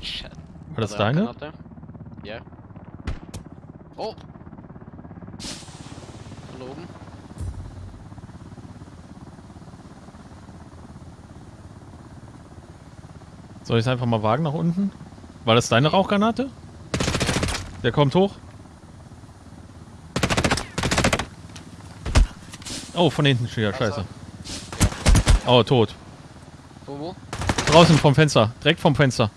Shit. War das deine? Ja. Oh! Oben. Soll ich es einfach mal wagen nach unten? War das deine Rauchgranate? Der kommt hoch. Oh, von hinten steht er. Scheiße. Oh, tot. Wo, wo? Draußen vom Fenster. Direkt vom Fenster.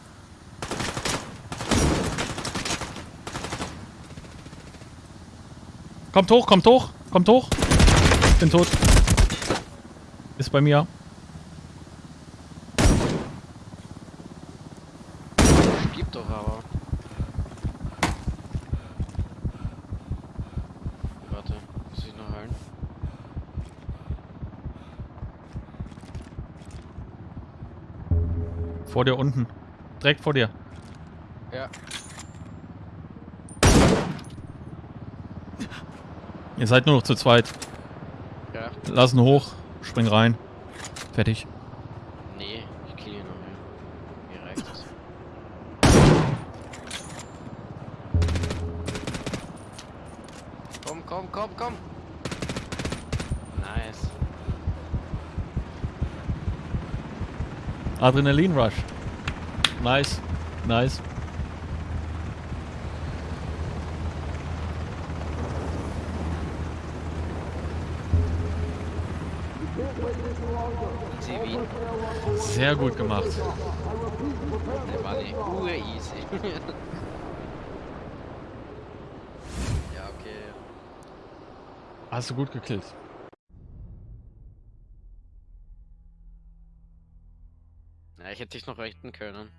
Kommt hoch, kommt hoch, kommt hoch. Bin tot. Ist bei mir. Gibt doch aber. Warte, muss ich noch heilen? Vor dir unten. Direkt vor dir. Ja. Ihr seid nur noch zu zweit. Ja. Lassen hoch. Spring rein. Fertig. Nee, ich kill ihn noch. Mir reicht das. Komm, komm, komm, komm! Nice. Adrenalin Rush. Nice. Nice. Easy Wien. Sehr gut gemacht. Der war nicht ur-easy. ja, okay. Hast du gut gekillt. Na, ich hätte dich noch rechten können.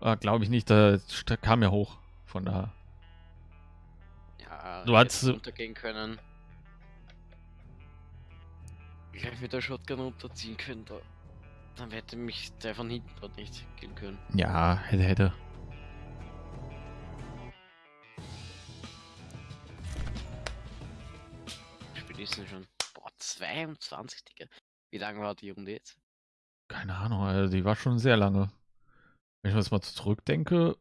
Ah, Glaube ich nicht. Da kam ja hoch. Von da. Ja, Du hätte runtergehen können. Gleich mit der Shotgun runterziehen können, da. Dann hätte mich der von hinten dort nicht killen können. Ja, hätte, hätte. Denn schon. Boah, 22, Digga. Wie lange war die Runde jetzt? Keine Ahnung, also die war schon sehr lange. Wenn ich mir das mal zurückdenke,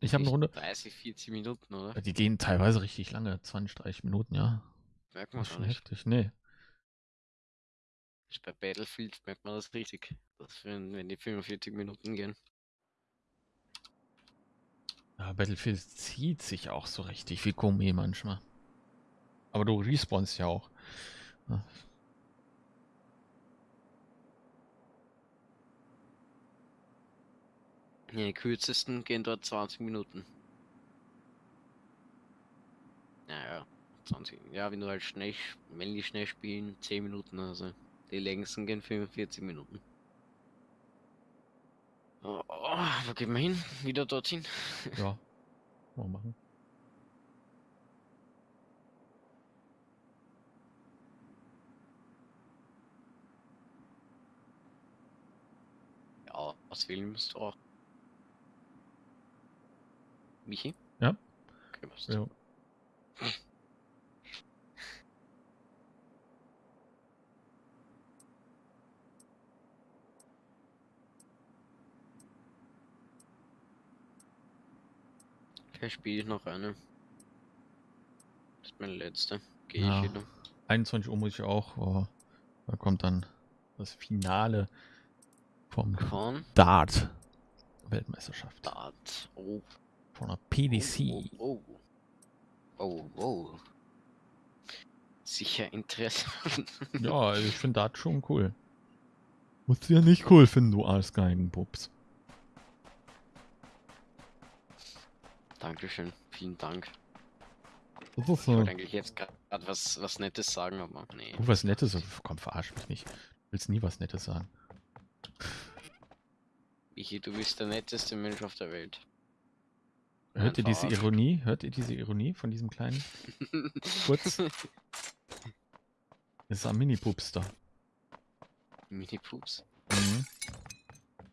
ich habe eine Runde. 30, 40 Minuten, oder? Die gehen teilweise richtig lange, 20, 30 Minuten, ja. Merkt Das man schon nicht. heftig. Nee. Bei Battlefield merkt man das richtig. Das wenn, wenn die 45 Minuten gehen. Ja, Battlefield zieht sich auch so richtig wie Gummi manchmal. Aber du respawnst ja auch. Ja. Die kürzesten gehen dort 20 Minuten. Naja, 20. Ja, wenn du halt schnell, wenn die schnell spielen, 10 Minuten also. Die längsten gehen 45 Minuten. Oh, oh, wo gehen wir hin? Wieder dorthin? Ja. Mal machen. Ja, aus Wilhelmsdorf. Michi? Ja. Okay, was? Ja. Vielleicht spiele ich noch eine. Das ist meine letzte. Gehe Ja. ich wieder. 21 Uhr muss ich auch. Oh, da kommt dann das Finale vom Von Dart Weltmeisterschaft. Dart. Oh. Von der PDC. Oh, oh, oh. oh. Sicher interessant. Ja, also ich finde Dart schon cool. Musst du ja nicht cool finden, du Arschgeigenpups. Dankeschön. Vielen Dank. Ist Ich so. wollte eigentlich jetzt gerade was, was Nettes sagen, aber nee. Du was Nettes? Komm, verarsch mich nicht. Du willst nie was Nettes sagen. Michi, du bist der netteste Mensch auf der Welt. Hört ihr diese. Ironie? Hört ihr diese Ironie von diesem kleinen? Kurz. Das ist ein Mini-Pups da. Mini-Pups. Mhm.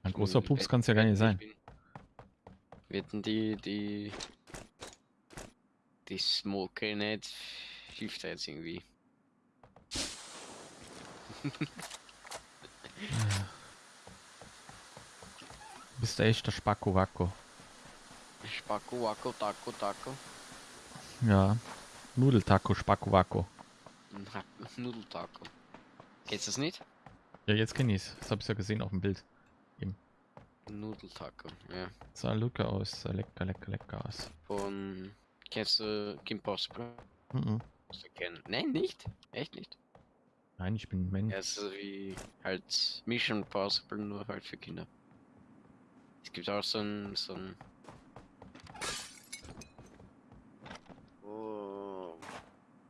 Ein großer Pups kann es ja gar nicht sein. Wetten die, die, die Smoke nicht hilft da jetzt irgendwie. Du bist der echte Spacko-Wacko. Spacko, Wacko, Taco, Taco. Ja. Nudeltaco, Spacko-Wacko. Na, Nudeltaco. Kennst du das nicht? Ja, jetzt kenn ich's. Das hab ich ja gesehen auf dem Bild. Nudeltaco, ja. Sah lecker aus. Sah lecker, lecker, lecker aus. Von. Kennst du Kim Possible? Mhm. Nein, nicht? Echt nicht? Nein, ich bin Mensch. Ja, es ist wie halt Mission Possible, nur halt für Kinder. Es gibt auch so ein. so ein. Oh.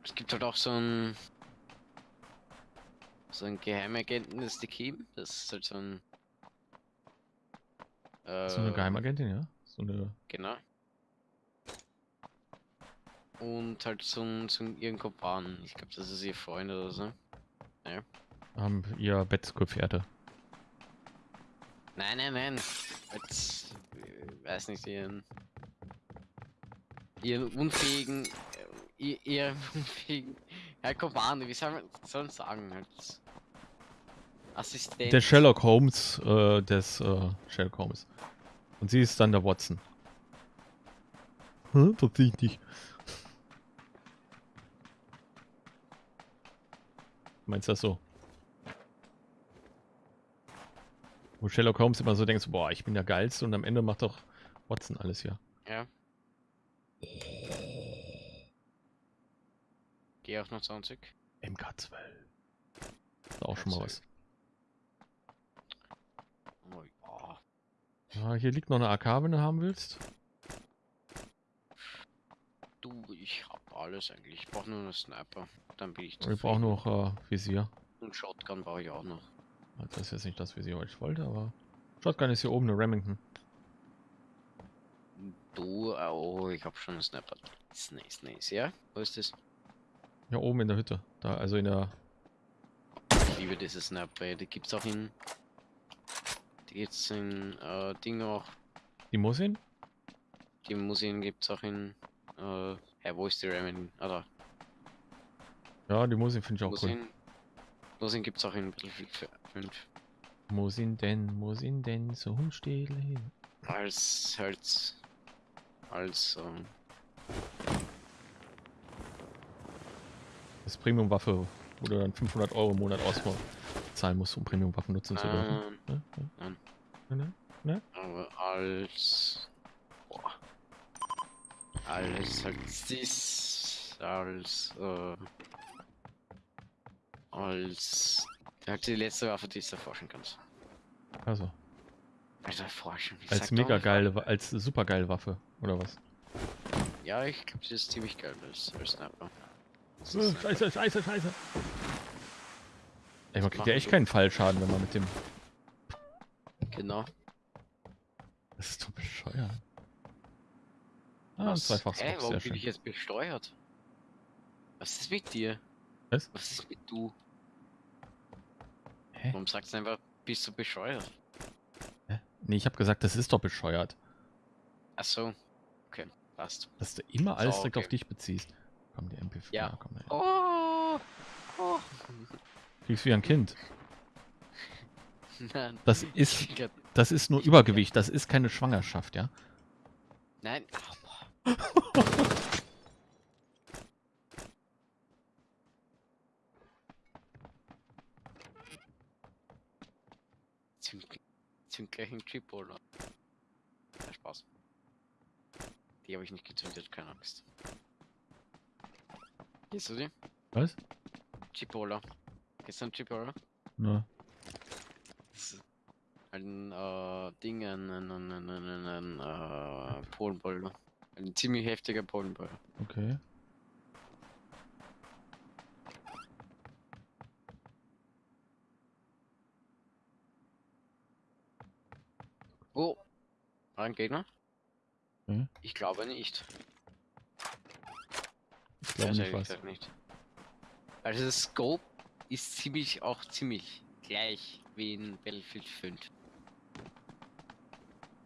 Es gibt halt auch so ein. so ein Geheimagenten ist die Kim. Das ist halt so ein. Äh, So eine Geheimagentin, ja? So eine. Genau. Und halt so ein ihren Kumpan. Ich glaube, das ist ihr Freund oder so. Haben ihr Bettgefährte. Nein, nein, nein. Als, äh, weiß nicht, ihren. Ihren unfähigen. Äh, ihr- ihren unfähigen. Ja, Kumpan, wie soll man soll man sagen? Als Assistent. Der Sherlock Holmes äh, des äh, Sherlock Holmes. Und sie ist dann der Watson. Hm, tatsächlich. Meinst du das so? Wo Sherlock Holmes immer so denkt, boah, ich bin der Geilste und am Ende macht doch Watson alles hier. Ja. Geh auf 20. MK12. Ist auch schon mal was. Oh, ja. Ja, hier liegt noch eine AK, wenn du haben willst. Du, ich hab alles eigentlich. Ich brauche nur einen Sniper. Dann bin ich Wir brauchen noch äh, Visier. Und Shotgun brauche ich auch noch. Das ist jetzt nicht das Visier, was ich wollte, aber... Shotgun ist hier oben eine Remington. Du, oh, ich hab schon einen Sniper. Nice, nice, nice. Ja, wo ist das? Ja, oben in der Hütte. Da, also in der... Ich liebe diese Sniper. Die gibt's auch in. Die gibt's in äh, Ding auch. Limousin? Die Museen gibt's auch in. Äh, ja, wo ist die Ramen? Oder Ja, Limousin finde ich auch cool. Museen. Museen gibt's auch in Battlefield 5. Musin denn, Musin denn, so still hin. Als halt. Als. Ähm, Das Premium-Waffe, wo du dann 500 Euro im Monat auszahlen musst, um Premium-Waffen nutzen zu dürfen. ähm, Ne? nein. Ne? Ne? aber als. Boah. Als halt dies. Als. Äh, als. Halt die letzte Waffe, die du erforschen kannst. Also, Also erforschen. ich als mega geile, als super geile Waffe, oder was? Ja, ich glaube, die ist ziemlich geil als, als Sniper. Einfach- Scheiße, scheiße, scheiße. Ey, man kriegt ja echt keinen Fallschaden, wenn man mit dem... Genau. Das ist doch bescheuert. Ah, ein Was? zweifaches Hä, Box, warum bin ich jetzt besteuert? Was ist mit dir? Was? Was ist mit du? Hä? Warum sagst du einfach, bist du bescheuert? Hä? Nee, ich habe gesagt, das ist doch bescheuert. Achso. Okay, passt. Dass du immer alles So, direkt okay. auf dich beziehst. Komm, die MP4. Ja. komm, ey. Oh! oh. Kriegst wie ein Kind. Nein. Das ist, das ist nur Übergewicht, das ist keine Schwangerschaft, ja? Nein. Oh, Chip, oder? Ja, Spaß. Die habe ich nicht gezündet, keine Angst. Gehst du die? Was? Chipola. Kennst du einen Chipola? Ne. Das ist ein äh, Ding, ein, ein, ein, ein, ein, ein, ein äh, Polenball. Ein ziemlich heftiger Polenball. Okay. Oh! Ein Gegner? Hm? Ich glaube nicht. Ich glaube nicht nicht. Also das Scope ist ziemlich auch ziemlich gleich wie in Battlefield 5.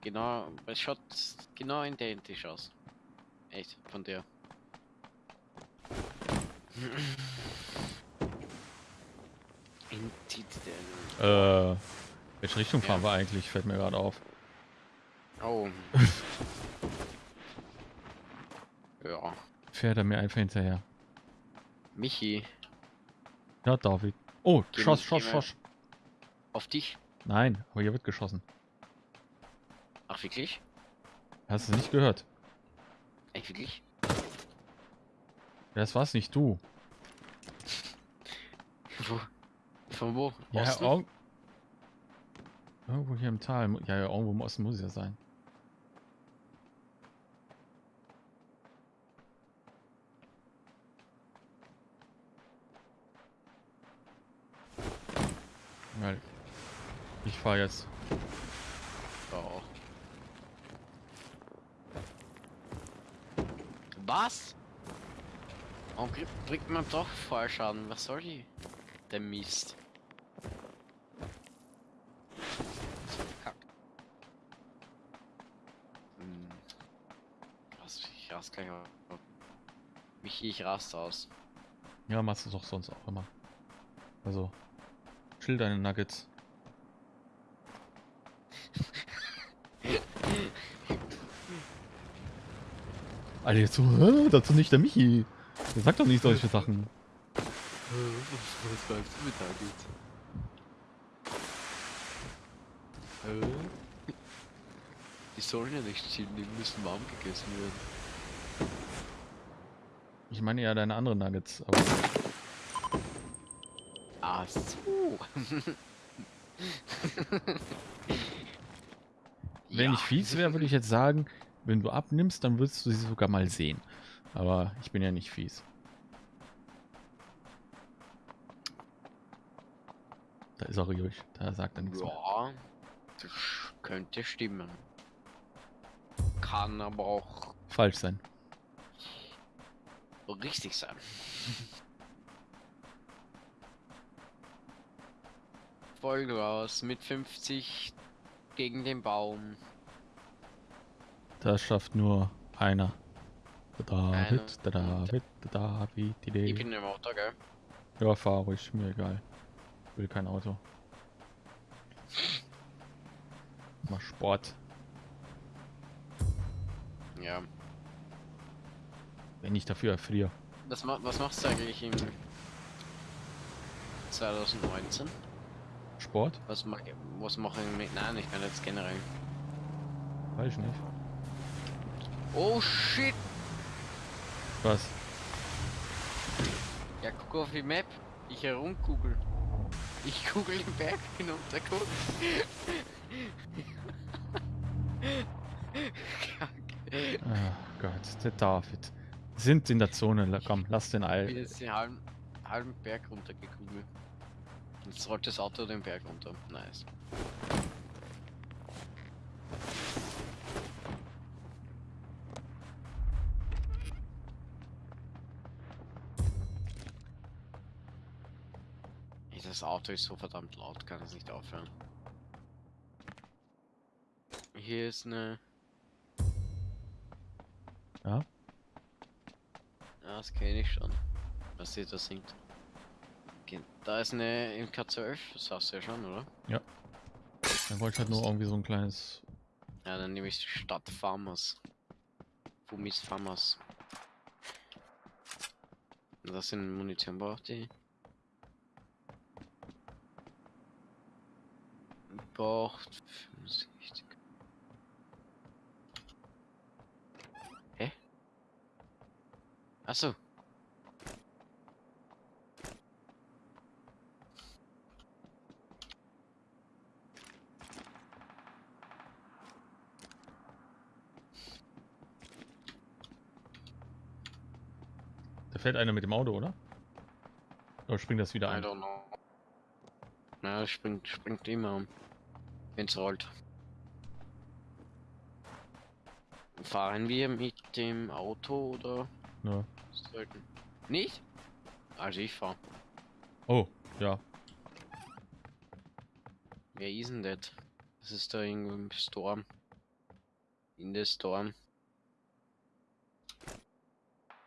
Genau, es schaut genau identisch aus. Echt, von der. In die, die, Äh, welche Richtung fahren Ja. wir eigentlich? Fällt mir gerade auf. oh. ja, Fährt er mir einfach hinterher. Michi, Ja, David. Oh, Geh Schoss, Schoss, Schoss. auf dich? Nein, aber hier wird geschossen. Ach wirklich? Hast du nicht gehört? Echt wirklich? Das war's nicht du. Wo? Von wo? Ja, Osten? irg irgendwo hier im Tal. Ja, ja, irgendwo im Osten muss es ja sein. Weil ich fahre jetzt. Oh. Was? Warum bringt man doch Fallschaden? Was soll die? Der Mist. Verkackt. Hm. Was, ich rast gleich auf. Michi, ich rast aus. Ja, machst du doch sonst auch immer. Also, chill deine Nuggets. Alter, jetzt so, "Hä, das ist nicht der Michi. Der sagt doch nicht solche Sachen. Was du mit Nuggets? Die sollen ja nicht chillen, die müssen warm gegessen werden. Ich meine ja deine anderen Nuggets, aber Ach so. wenn ich fies wäre, würde ich jetzt sagen, wenn du abnimmst, dann würdest du sie sogar mal sehen. Aber ich bin ja nicht fies. Da ist er ruhig, da sagt er nichts mehr. Ja, das könnte stimmen. Kann aber auch Falsch sein. richtig sein. Vollgas mit 50 gegen den Baum. Das schafft nur einer. David, der David, David, die Ich Idee. bin im Auto, gell? Ja, fahr ruhig, mir egal. Will kein Auto. Mach Sport. Ja. Wenn ich dafür erfriere. Was, ma was machst du eigentlich im 2019? Sport? Was, ma was mache ich mit. Nein, ich kann jetzt generell. Weiß ich nicht. Oh shit! Was? Ja, guck auf die Map. Ich herumkugel. Ich kugel den Berg hinunter, guck. Ah Gott, der David. Sind in der Zone. Komm, lass den Ich bin jetzt den halben, halben Berg runtergekugelt. Jetzt rollt das Auto den Berg runter. Nice. Ey, Das Auto ist so verdammt laut, kann es nicht aufhören. Hier ist eine. Ja? Ja, das kenne ich schon. Was sie da singt. Okay, Da ist eine MK12, das hast du ja schon, oder? Dann wollte ich halt nur irgendwie so ein kleines. Ja, dann nehme ich Stadt Farmers. Fumis Farmers. Und Das sind Munition braucht die. Braucht 65. Hä? Achso. Da fährt einer mit dem Auto, oder? Oder springt das wieder I ein? don't know. Na, springt, springt immer um. Wenn's rollt. Fahren wir mit dem Auto oder Ja. sollten? Nicht? Also ich fahr. Oh, ja. Wer ist denn das? Das ist da irgendwo im Storm. In der Storm.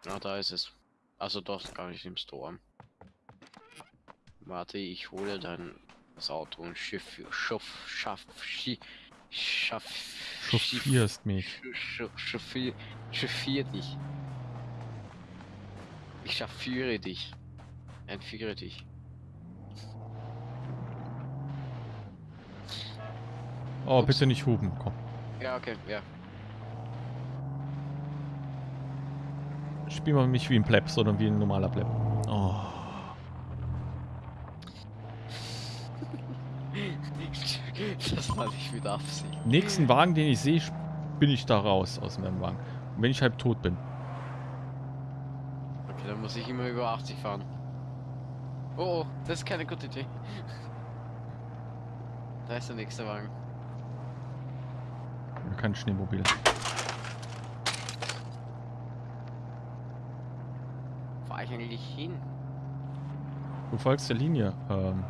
Ah, da ist es. Also doch gar nicht im Storm. Warte, ich hole dann das Auto und schiff, schaff, schaff, schi, schaff, schiff, Chauffierst mich. chauffier, chauffier dich. Ich chauffiere dich. Entführe dich. Oh, Ups. bitte nicht hupen. Komm. Ja, okay, ja. Spiel mal nicht wie ein Pleb, sondern wie ein normaler Pleb. Oh. Das war nicht mit Absicht. Nächsten Wagen, den ich sehe, bin ich da raus aus meinem Wagen. Und wenn ich halb tot bin. Okay, dann muss ich immer über 80 fahren. Oh, oh, das ist keine gute Idee. Da ist der nächste Wagen. Kein Schneemobil. Fahr ich eigentlich hin? Du folgst der Linie. Ähm,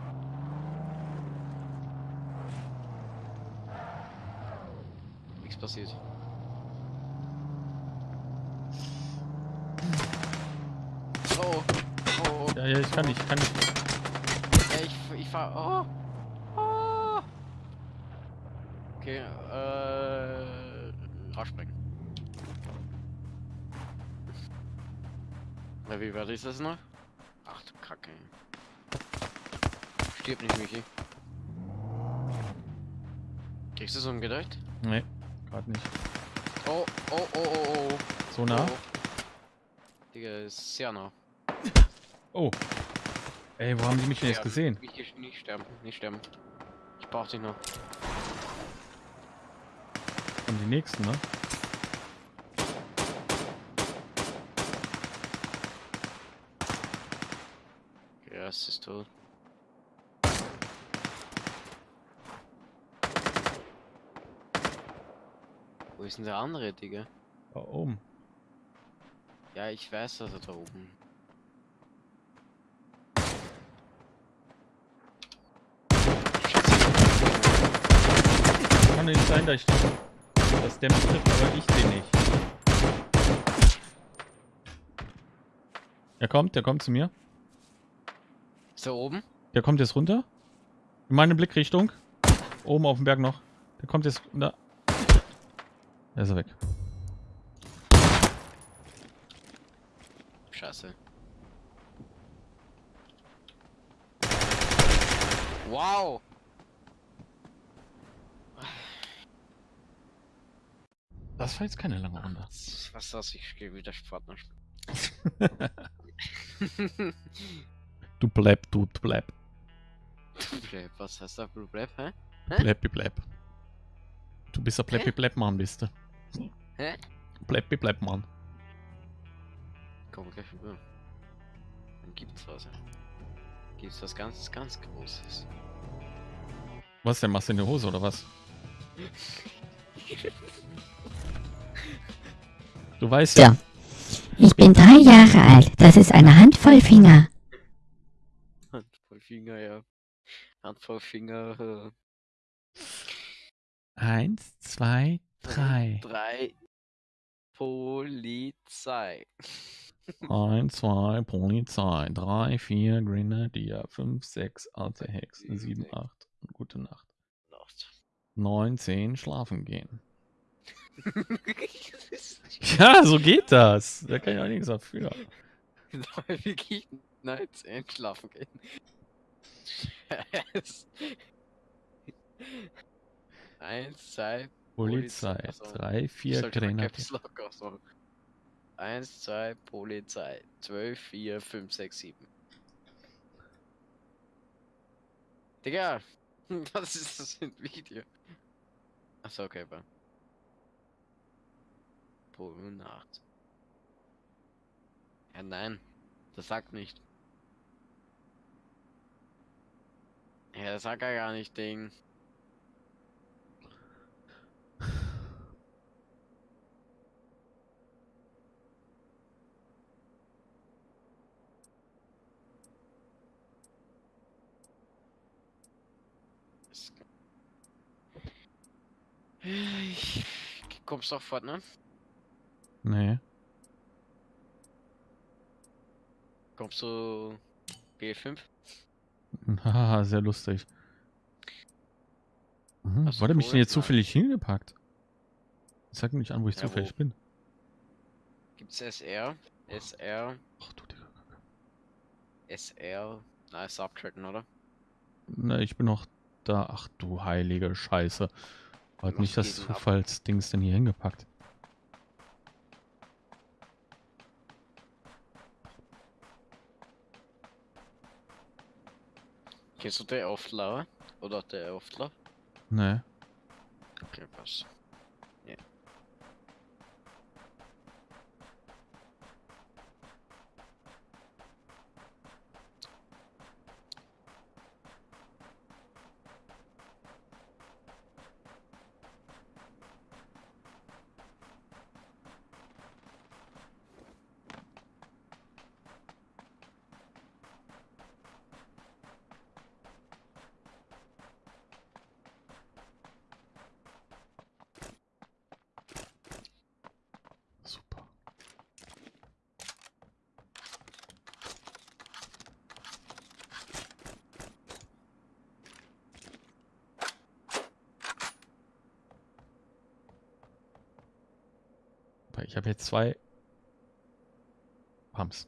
Nichts passiert. Oh, oh, oh. ja, ja, ich kann nicht, ich kann nicht. Ja, ich, ich fahr. Oh. oh. Okay, äh. Wie weit ist das noch? Ach du Kacke. Stirb nicht, Michi. Kriegst du es umgedreht? Nee, gerade nicht. Oh, oh, oh, oh, oh. So nah? Oh. Digga, ist sehr nah. Oh. Ey, wo haben die mich denn jetzt gesehen? Nicht, nicht sterben, nicht sterben. Ich brauch dich noch. Von die nächsten, ne? Es ist tot. Wo ist denn der andere, Digga? Da oben. Ja, ich weiß, dass er da oben. Kann nicht sein, dass, ich, der mich trifft, aber ich den nicht. Er kommt, der kommt zu mir. Ist er oben? Der kommt jetzt runter. In meine Blickrichtung. Oben auf dem Berg noch. Der kommt jetzt. Da. Da ist er weg. Scheiße. Wow! Das war jetzt keine lange Runde. Was das? Ich gehe wieder spielen. Du bleib, du bleib. Bleib, Was heißt da? Bleib, hä? Bleibi bleib. Du bist ein Bleibi bleib Mann, bist du. Hä? Bleibi bleib Mann. Komm gleich rüber. Dann gibt's was. Ja. Gibt's was ganz, ganz Großes. Was denn? Machst du in die Hose oder was? Du weißt ja. So. Ich bin drei Jahre alt. Das ist eine Handvoll Finger. Handvoll Finger, ja. Handvoll Finger. Äh, Eins, zwei, drei. Drei. Polizei. Eins, zwei, Polizei. Drei, vier, Grenadier. Fünf, sechs, alte Hex. Sieben, acht. Gute Nacht. Nacht. Neun, zehn, schlafen gehen. Ja, so geht das. Da kann ich auch nichts dafür. Wirklich nichts einschlafen gehen. Eins, zwei, Polizei. Polizei, Drei, vier, Grenadier. Eins, zwei, Polizei. Zwölf, vier, fünf, sechs, sieben. Digga! Was ist das für ein Video? Achso, okay, aber. Pol Nacht. Ja, nein. Das sagt nicht. Ja, das sagt er gar nicht, Ding. Ich kommst doch fort, ne? Nee. Kommst du B5? Haha, sehr lustig. Mhm. Wo hat er mich denn jetzt zufällig hingepackt? Sag mir nicht an, wo ich Ja, wo? zufällig bin. Gibt's SR? SR? Ach du Digga. SR? Na, ist abgeschalten, oder? Na, ich bin noch da. Ach du heilige Scheiße. Hat nicht das? Zufallsdings denn hier hingepackt. Kennst du den Auftler? Oder der Auftler? Nee. Okay, passt. Ja. Ich habe jetzt zwei Pumps.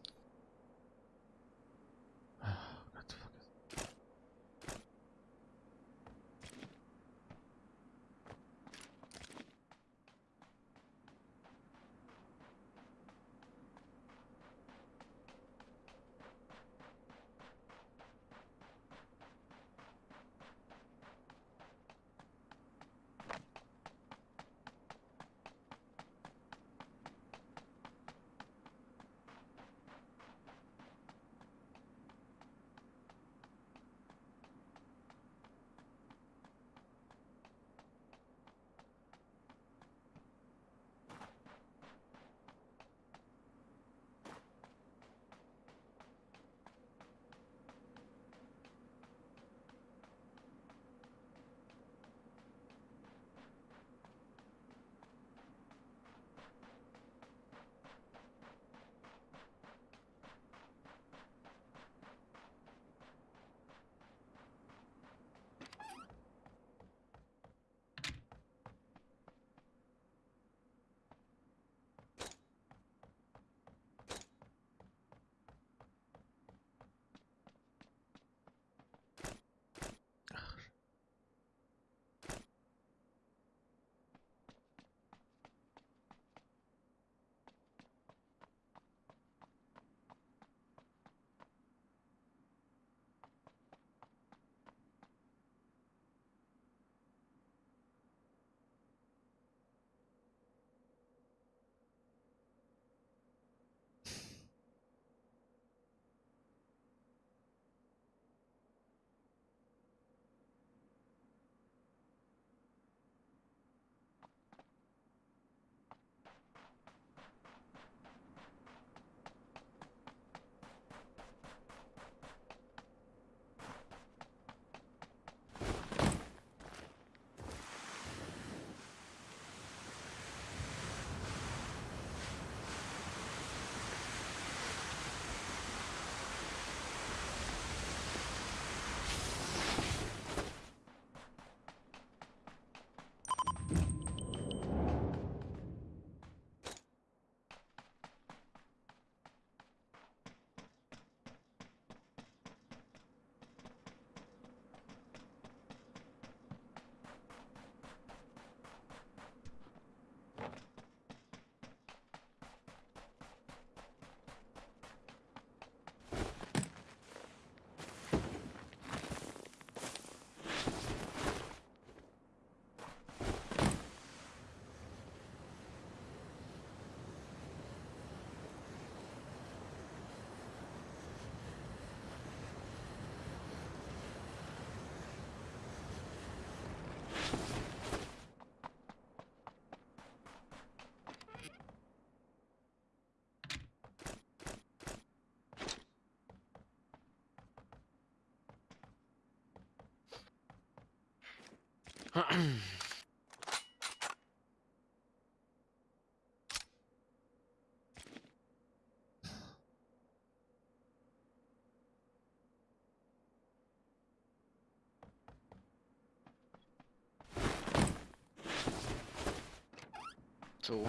So,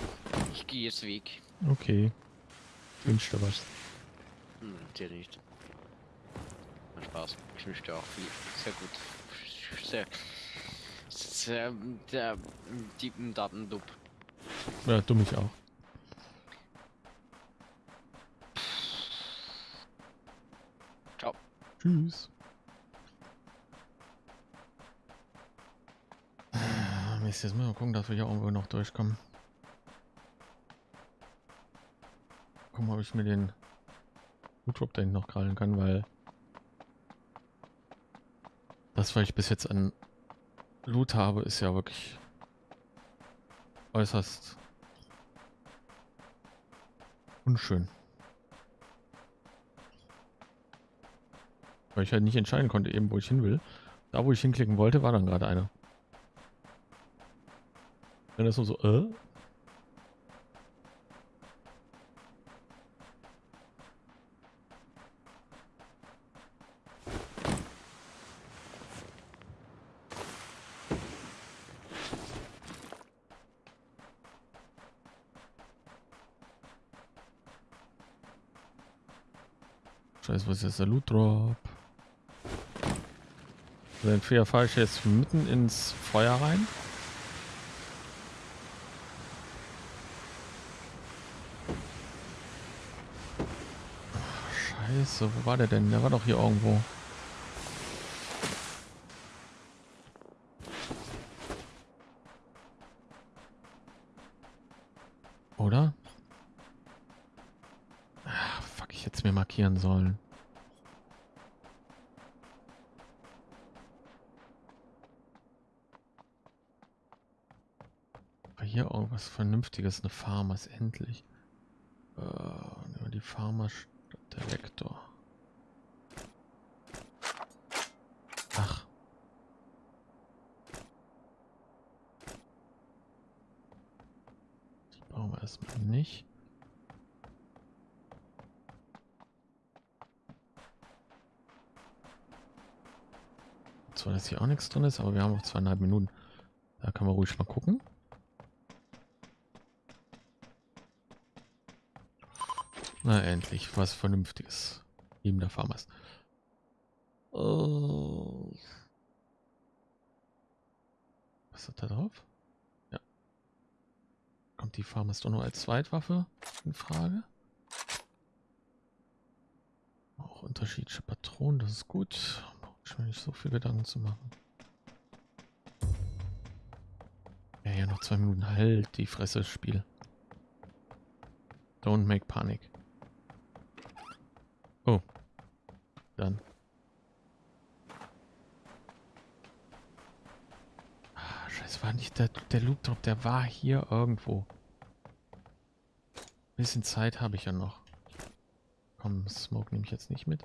ich gehe jetzt weg. Okay. Wünsch dir was. Hm, dir nicht. Na, Spaß. Ich wünsche dir auch viel. Sehr gut. Sehr. Sehr. Der tiefen Datendub. Ja, du mich auch. Ciao. Tschüss. Ah, Mist, jetzt müssen wir gucken, dass wir hier irgendwo noch durchkommen. Gucken, ob ich mir den Foodrop da hinten noch krallen kann, weil das, was ich bis jetzt an Loot habe, ist ja wirklich äußerst unschön. Weil ich halt nicht entscheiden konnte, eben wo ich hin will. Da, wo ich hinklicken wollte, war dann gerade einer. Wenn das nur so, äh? Was ist jetzt der Loot Drop? Also entweder fahre ich jetzt mitten ins Feuer rein. Scheiße, wo war der denn? Der war doch hier irgendwo. Oder? Ah, fuck, ich hätte es mir markieren sollen. War hier irgendwas Vernünftiges? Eine Farmers, endlich. Äh, nehmen die Farmers statt der Vektor. Ach. Die bauen wir erstmal nicht. Zwar, dass hier auch nichts drin ist, aber wir haben noch zweieinhalb Minuten. Da kann man ruhig mal gucken. Na, endlich was Vernünftiges. Neben der Farmers. Oh. Was ist da drauf? Ja. Kommt die Farmers doch nur als Zweitwaffe in Frage? Auch unterschiedliche Patronen, das ist gut. Ich mir nicht so viel Gedanken zu machen. Ja, ja, noch zwei Minuten. Halt die Fresse, Spiel. Don't make panic. Oh. Dann. Ah, Scheiße, war nicht der, der Loop Drop, der war hier irgendwo. bisschen Zeit habe ich ja noch. Komm, Smoke nehme ich jetzt nicht mit.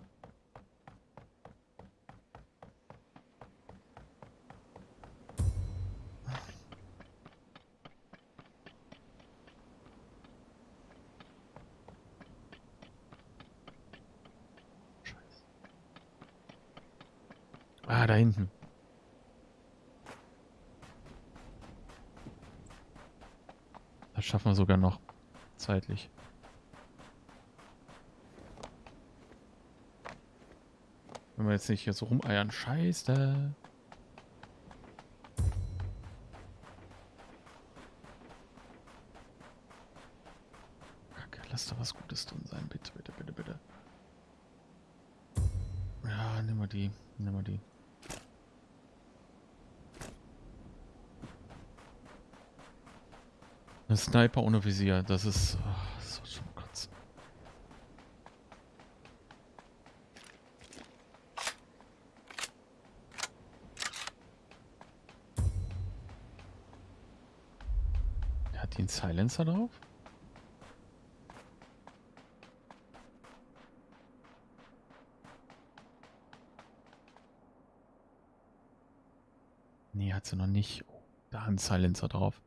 Ah, da hinten. Das schaffen wir sogar noch. Zeitlich. Wenn wir jetzt nicht hier so rumeiern. Scheiße. Sniper ohne Visier, das ist oh, so schon kotzen. Hat den Silencer drauf? Nee, hat sie noch nicht. Oh, da ein Silencer drauf.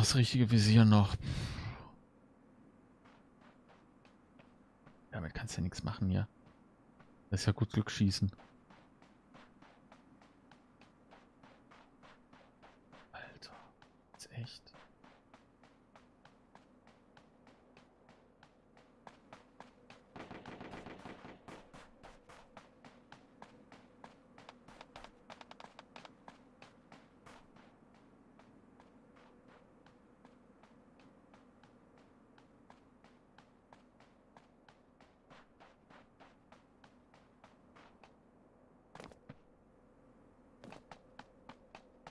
Das richtige Visier noch. Damit kannst du ja nichts machen hier. Das ist ja gut Glück schießen. Alter, ist echt.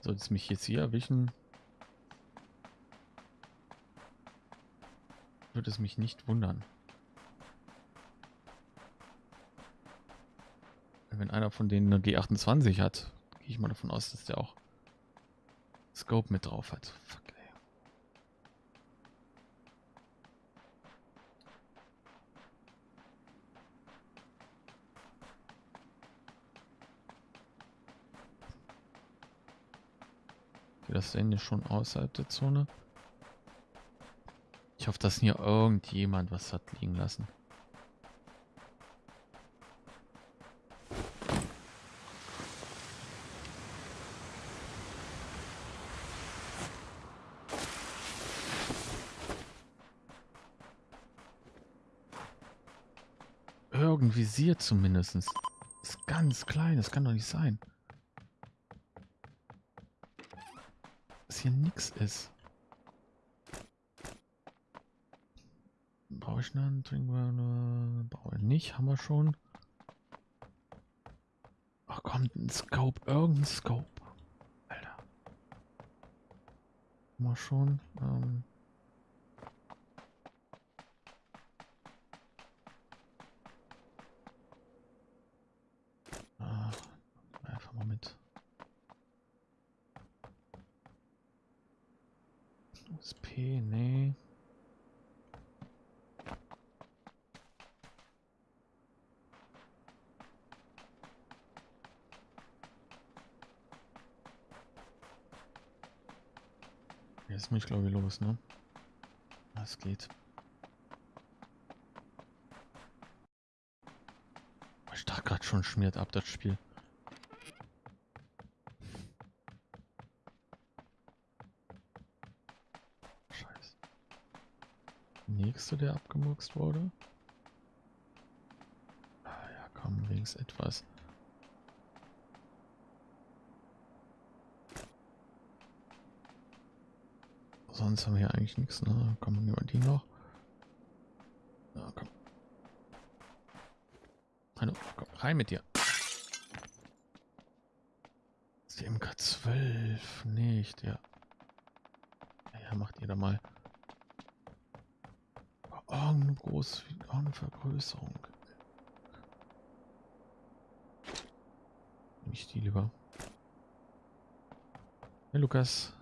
Soll es mich jetzt hier erwischen? Würde es mich nicht wundern. Wenn einer von denen eine G28 hat, gehe ich mal davon aus, dass der auch Scope mit drauf hat. Fuck, das Ende schon außerhalb der Zone. Ich hoffe, dass hier irgendjemand was hat liegen lassen. irgendein Visier zumindest. Das ist ganz klein, das kann doch nicht sein. Hier nichts ist. Brauche ich einen Trinkwasser? Brauche ich nicht, haben wir schon. Ach komm, ein Scope, irgendein Scope. Alter. Haben wir schon. Ähm Ah, einfach mal mit. USP, nee. Jetzt muss ich glaube ich los, ne? Das geht. Ich dachte gerade schon schmiert ab das Spiel. Scheiße. Nächste, der abgemurkst wurde. Ah ja, komm, wenigstens etwas. Sonst haben wir hier eigentlich nichts, ne? Komm, nehmen wir die noch. Ja, komm. Hallo, komm, rein mit dir. Ist die MK12 nicht, ja. Ja, macht ihr da mal. Oh, eine große oh, eine Vergrößerung. Ich die lieber. Hey Lukas.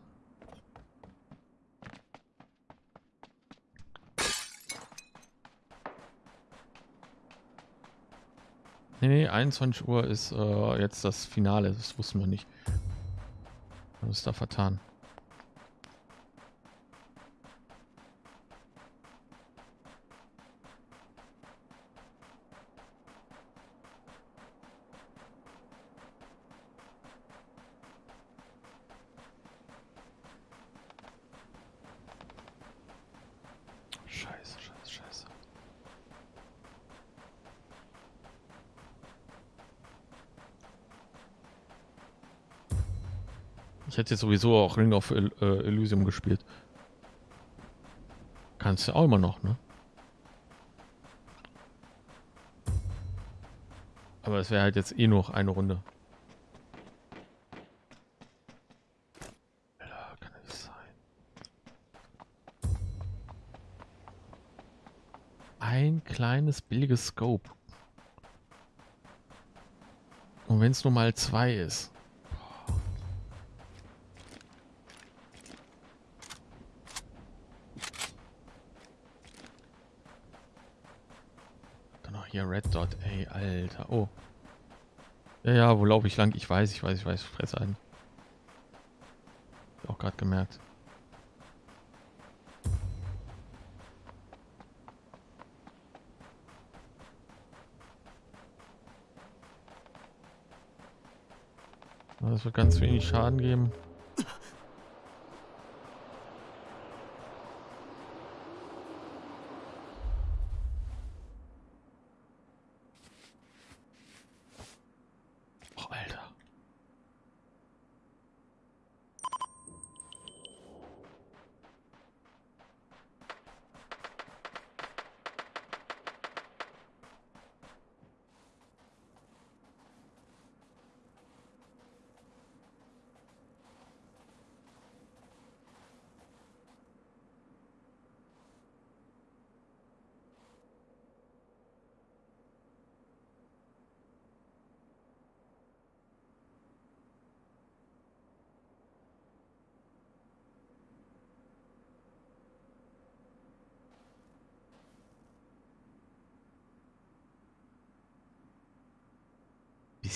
Nee, nee, 21 Uhr ist äh, jetzt das Finale. Das wussten wir nicht. Wir haben uns da vertan. Scheiße, scheiße, scheiße. Hätte jetzt sowieso auch Ring of El äh, Elysium gespielt. Kannst du auch immer noch, ne? Aber es wäre halt jetzt eh noch eine Runde. Ein kleines billiges Scope. Und wenn es nur mal zwei ist. Dann noch hier Red Dot, ey, Alter. Oh. Ja, ja, wo laufe ich lang? Ich weiß, ich weiß, ich weiß. Fresse ein. Auch gerade gemerkt. Das wird ganz wenig Schaden geben. Oh, Alter.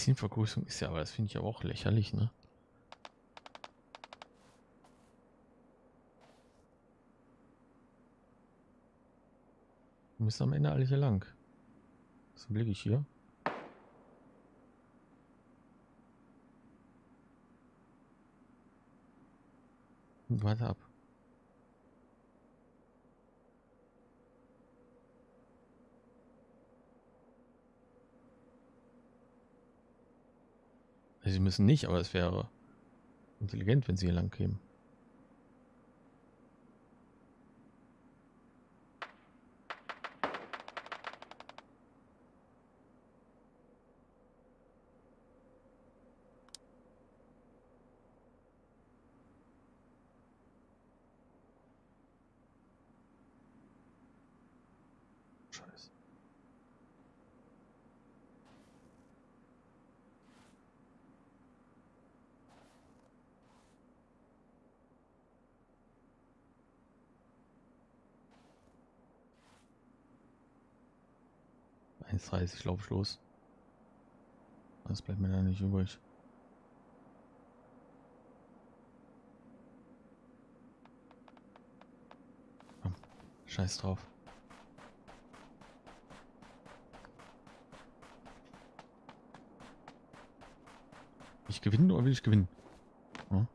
Bisschen ist ja, aber das finde ich aber auch lächerlich, ne? Wir müssen am Ende alle hier lang. Was blicke ich hier? Warte ab. Sie müssen nicht, aber es wäre intelligent, wenn sie hier lang kämen. 1,30 lauf ich los. Das bleibt mir da nicht übrig. Komm, scheiß drauf. Ich gewinne oder will ich gewinnen? Ja.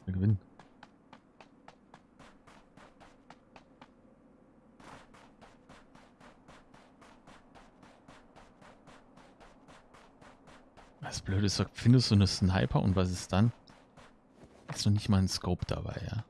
Ich will gewinnen. Blöde ist, findest du eine Sniper und was ist dann? Ist noch nicht mal ein Scope dabei, ja.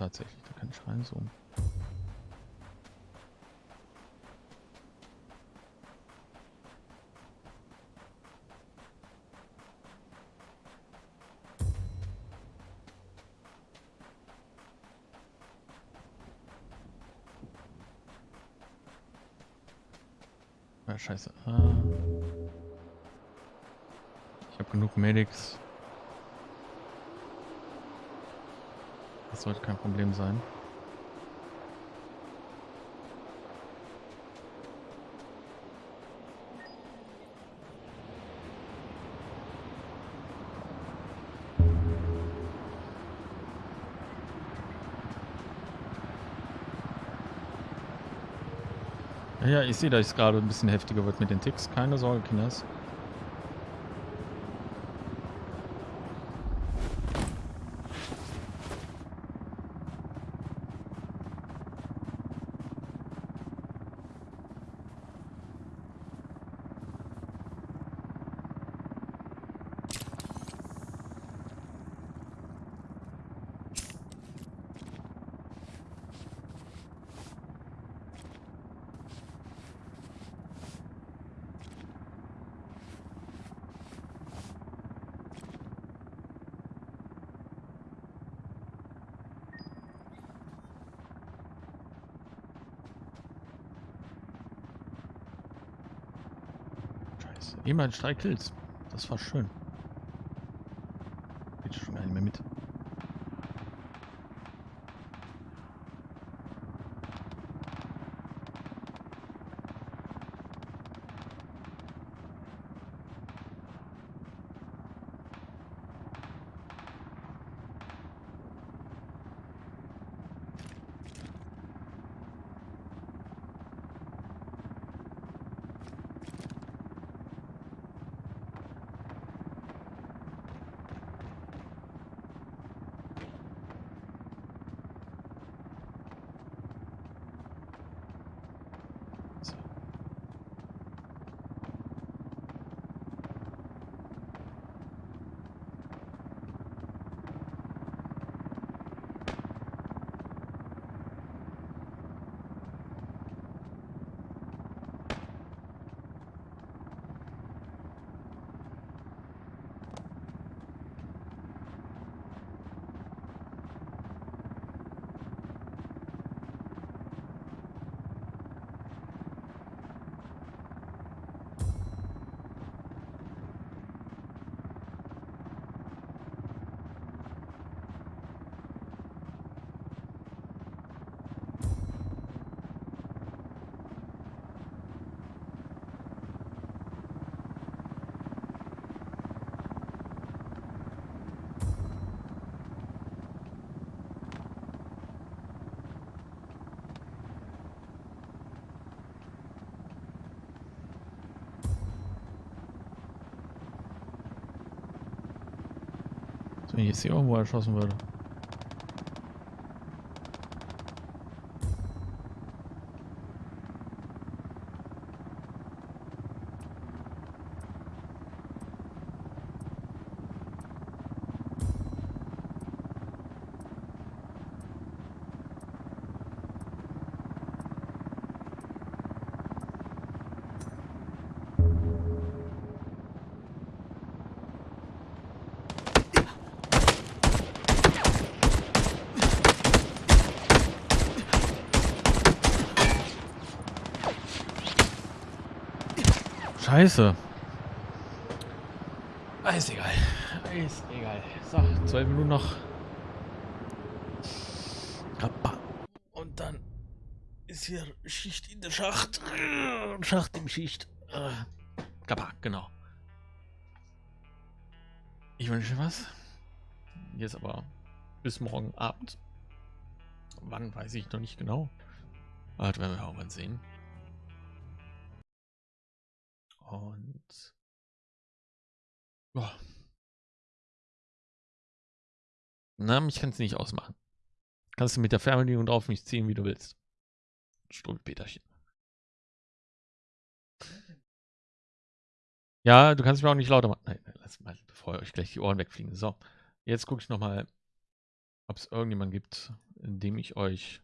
Tatsächlich, da kann ich reinzoomen. Ah, scheiße. Ah. Ich habe genug Medics. Das sollte kein Problem sein. Ja, ich sehe, dass es gerade ein bisschen heftiger wird mit den Ticks. Keine Sorge, Kinders. Scheiße. Immerhin drei. Das war schön. Jetzt hier irgendwo erschossen würde. Scheiße. Ah, ist egal. Ist egal. So, zwei Minuten noch. Und dann ist hier Schicht in der Schacht. Schacht im Schicht. Äh, Kappa, genau. Ich wünsche was. Jetzt aber bis morgen Abend. Wann weiß ich noch nicht genau. Aber das werden wir irgendwann sehen. Und ja. Na, ich kann es nicht ausmachen. Kannst du mit der Fernbedienung drauf mich ziehen, wie du willst. Strumpfpeterchen. Ja, du kannst mir auch nicht lauter machen. Nein, nein, lass mal, bevor euch gleich die Ohren wegfliegen. So, jetzt gucke ich nochmal, ob es irgendjemand gibt, dem ich euch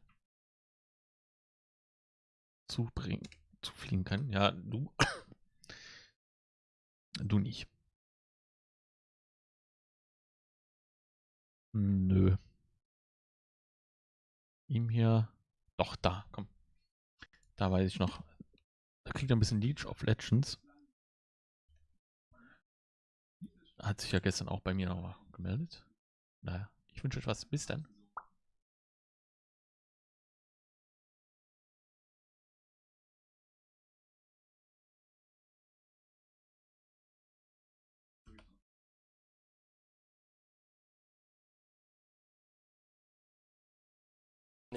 zubringen, zufliegen kann. Ja, du. Du nicht. Nö. Ihm hier. Doch, da, komm. Da weiß ich noch. Da kriegt er ein bisschen Leech of Legends. Hat sich ja gestern auch bei mir noch mal gemeldet. Naja, ich wünsche euch was. Bis dann.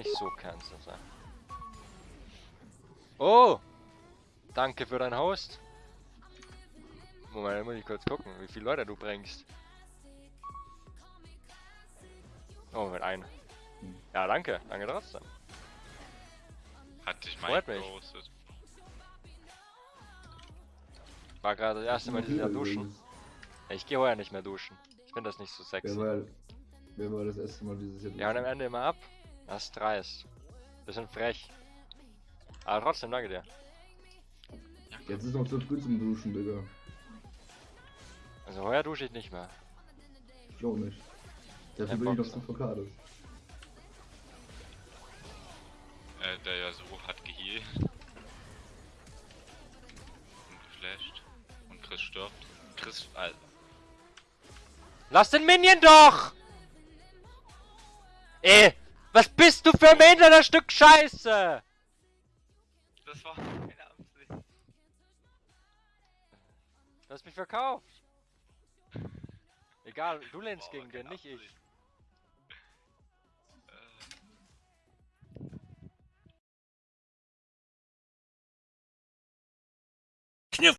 Nicht so kannst du sein. Oh! Danke für dein Host. Moment, da muss ich kurz gucken, wie viele Leute du bringst. Oh, mit einem. Ja, danke. Danke trotzdem. Hat dich mich. gepostet. War gerade das erste Mal dieses Jahr duschen. Ja, Ich gehe heuer nicht mehr duschen. Ich finde das nicht so sexy. wer war das erste Mal dieses Jahr? Ja, und am Ende immer ab. Das ist dreist. Bisschen frech. Aber trotzdem, danke dir. Jetzt ist noch zu früh zum Duschen, Digga. Also heuer dusche ich nicht mehr. Ich auch nicht. Dafür bin ich noch zu verkadert. Äh, der ja so hat geheilt. Und geflasht. Und Chris stirbt. Chris, Alter. Lass den Minion doch! Ey, was bist du für ein behinderter Stück Scheiße? Das war keine Absicht. Du hast mich verkauft. Egal, du lehnst gegen den, nicht ich. Äh,